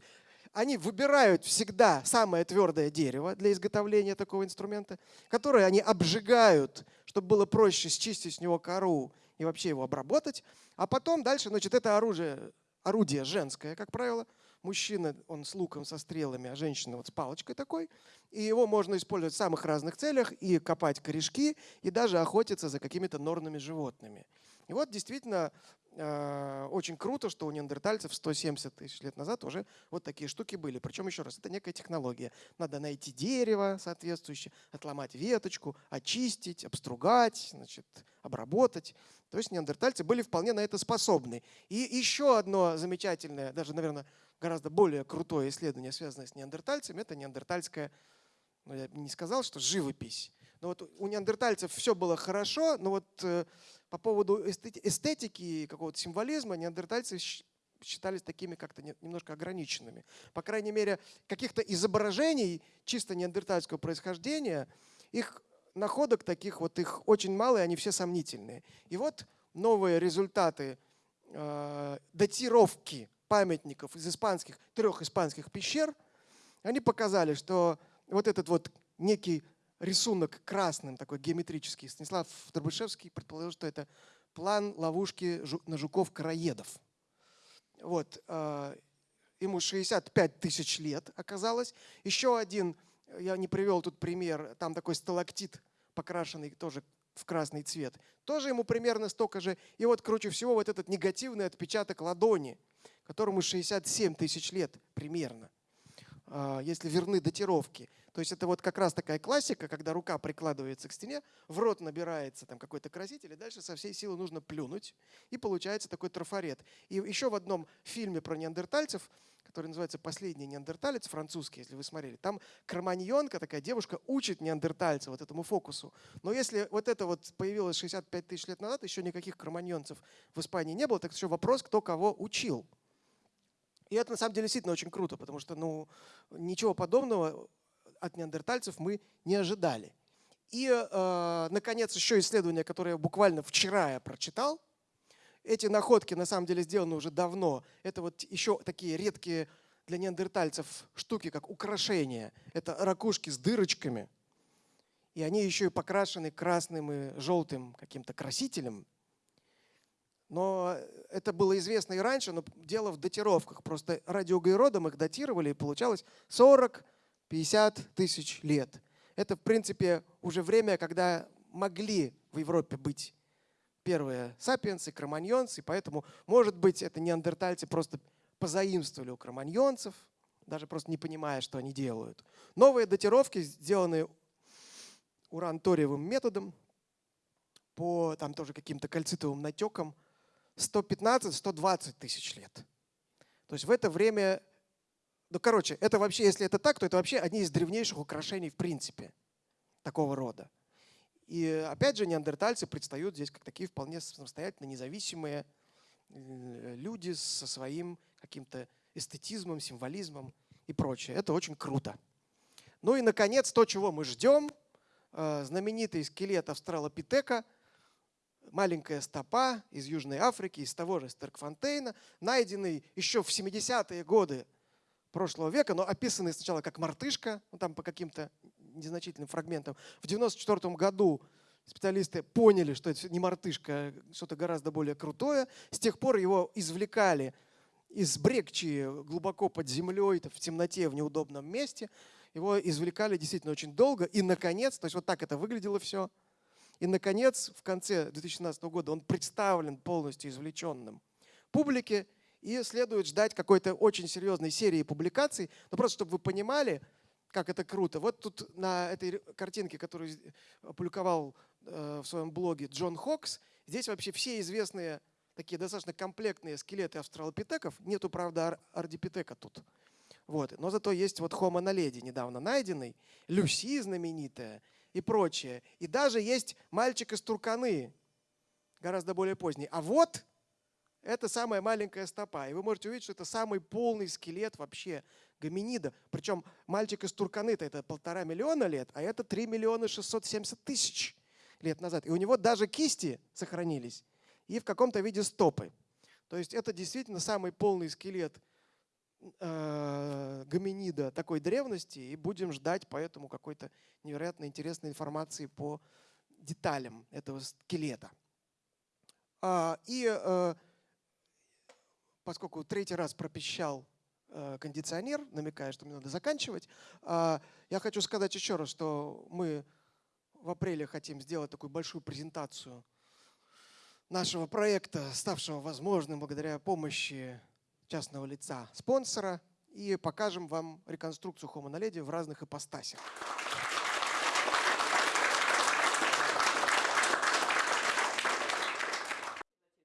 [SPEAKER 1] Они выбирают всегда самое твердое дерево для изготовления такого инструмента, которое они обжигают, чтобы было проще счистить с него кору и вообще его обработать. А потом дальше, значит, это оружие, орудие женское, как правило. Мужчина, он с луком, со стрелами, а женщина вот с палочкой такой. И его можно использовать в самых разных целях, и копать корешки, и даже охотиться за какими-то норными животными. И вот действительно э, очень круто, что у неандертальцев 170 тысяч лет назад уже вот такие штуки были. Причем, еще раз, это некая технология. Надо найти дерево соответствующее, отломать веточку, очистить, обстругать, значит, обработать. То есть неандертальцы были вполне на это способны. И еще одно замечательное, даже, наверное, гораздо более крутое исследование, связанное с неандертальцами, это неандертальская, ну я не сказал, что живопись. Но вот у неандертальцев все было хорошо, но вот э, по поводу эстетики и какого-то символизма неандертальцы считались такими как-то немножко ограниченными. По крайней мере, каких-то изображений чисто неандертальского происхождения, их находок таких вот, их очень мало, и они все сомнительные. И вот новые результаты э, датировки памятников из испанских, трех испанских пещер, они показали, что вот этот вот некий рисунок красным, такой геометрический, Станислав Дробышевский предположил, что это план ловушки на жуков-караедов. Вот, э, ему 65 тысяч лет оказалось. Еще один, я не привел тут пример, там такой сталактит, покрашенный тоже в красный цвет. Тоже ему примерно столько же. И вот круче всего вот этот негативный отпечаток ладони, которому 67 тысяч лет примерно, а, если верны датировки. То есть это вот как раз такая классика, когда рука прикладывается к стене, в рот набирается там какой-то краситель, и дальше со всей силы нужно плюнуть, и получается такой трафарет. И еще в одном фильме про неандертальцев который называется «Последний неандерталец», французский, если вы смотрели. Там кроманьонка, такая девушка, учит неандертальца вот этому фокусу. Но если вот это вот появилось 65 тысяч лет назад, еще никаких кроманьонцев в Испании не было, так еще вопрос, кто кого учил. И это на самом деле действительно очень круто, потому что ну, ничего подобного от неандертальцев мы не ожидали. И, э, наконец, еще исследование, которое буквально вчера я прочитал, эти находки на самом деле сделаны уже давно. Это вот еще такие редкие для неандертальцев штуки, как украшения. Это ракушки с дырочками. И они еще и покрашены красным и желтым каким-то красителем. Но это было известно и раньше, но дело в датировках. Просто радиоуглеродом их датировали, и получалось 40-50 тысяч лет. Это, в принципе, уже время, когда могли в Европе быть первые сапиенсы, кроманьонцы, поэтому, может быть, это неандертальцы просто позаимствовали у кроманьонцев, даже просто не понимая, что они делают. Новые датировки, сделанные уран-ториевым методом, по там тоже каким-то кальцитовым натекам, 115-120 тысяч лет. То есть в это время, ну короче, это вообще, если это так, то это вообще одни из древнейших украшений в принципе такого рода. И опять же, неандертальцы предстают здесь как такие вполне самостоятельно независимые э, люди со своим каким-то эстетизмом, символизмом и прочее. Это очень круто. Ну и, наконец, то, чего мы ждем, э, знаменитый скелет австралопитека, маленькая стопа из Южной Африки, из того же Стеркфонтейна, найденный еще в 70-е годы прошлого века, но описанный сначала как мартышка, ну, там по каким-то незначительным фрагментам. В 1994 году специалисты поняли, что это не мартышка, а что-то гораздо более крутое. С тех пор его извлекали из брекчи глубоко под землей, в темноте, в неудобном месте. Его извлекали действительно очень долго. И, наконец, то есть вот так это выглядело все. И, наконец, в конце 2017 года он представлен полностью извлеченным публике. И следует ждать какой-то очень серьезной серии публикаций. Но просто, чтобы вы понимали, как это круто. Вот тут на этой картинке, которую опубликовал э, в своем блоге Джон Хокс, здесь вообще все известные такие достаточно комплектные скелеты австралопитеков. Нету, правда, ар ардипитека тут. Вот. Но зато есть вот Homo naledi недавно найденный, Люси знаменитая и прочее. И даже есть мальчик из Турканы, гораздо более поздний. А вот это самая маленькая стопа. И вы можете увидеть, что это самый полный скелет вообще гоминида. Причем мальчик из Турканы это полтора миллиона лет, а это 3 миллиона 670 тысяч лет назад. И у него даже кисти сохранились и в каком-то виде стопы. То есть это действительно самый полный скелет э, гоминида такой древности, и будем ждать поэтому какой-то невероятно интересной информации по деталям этого скелета. А, и э, поскольку третий раз пропищал э, кондиционер, намекая, что мне надо заканчивать, а, я хочу сказать еще раз, что мы в апреле хотим сделать такую большую презентацию нашего проекта, ставшего возможным благодаря помощи частного лица спонсора, и покажем вам реконструкцию Homo naledi в разных ипостасях.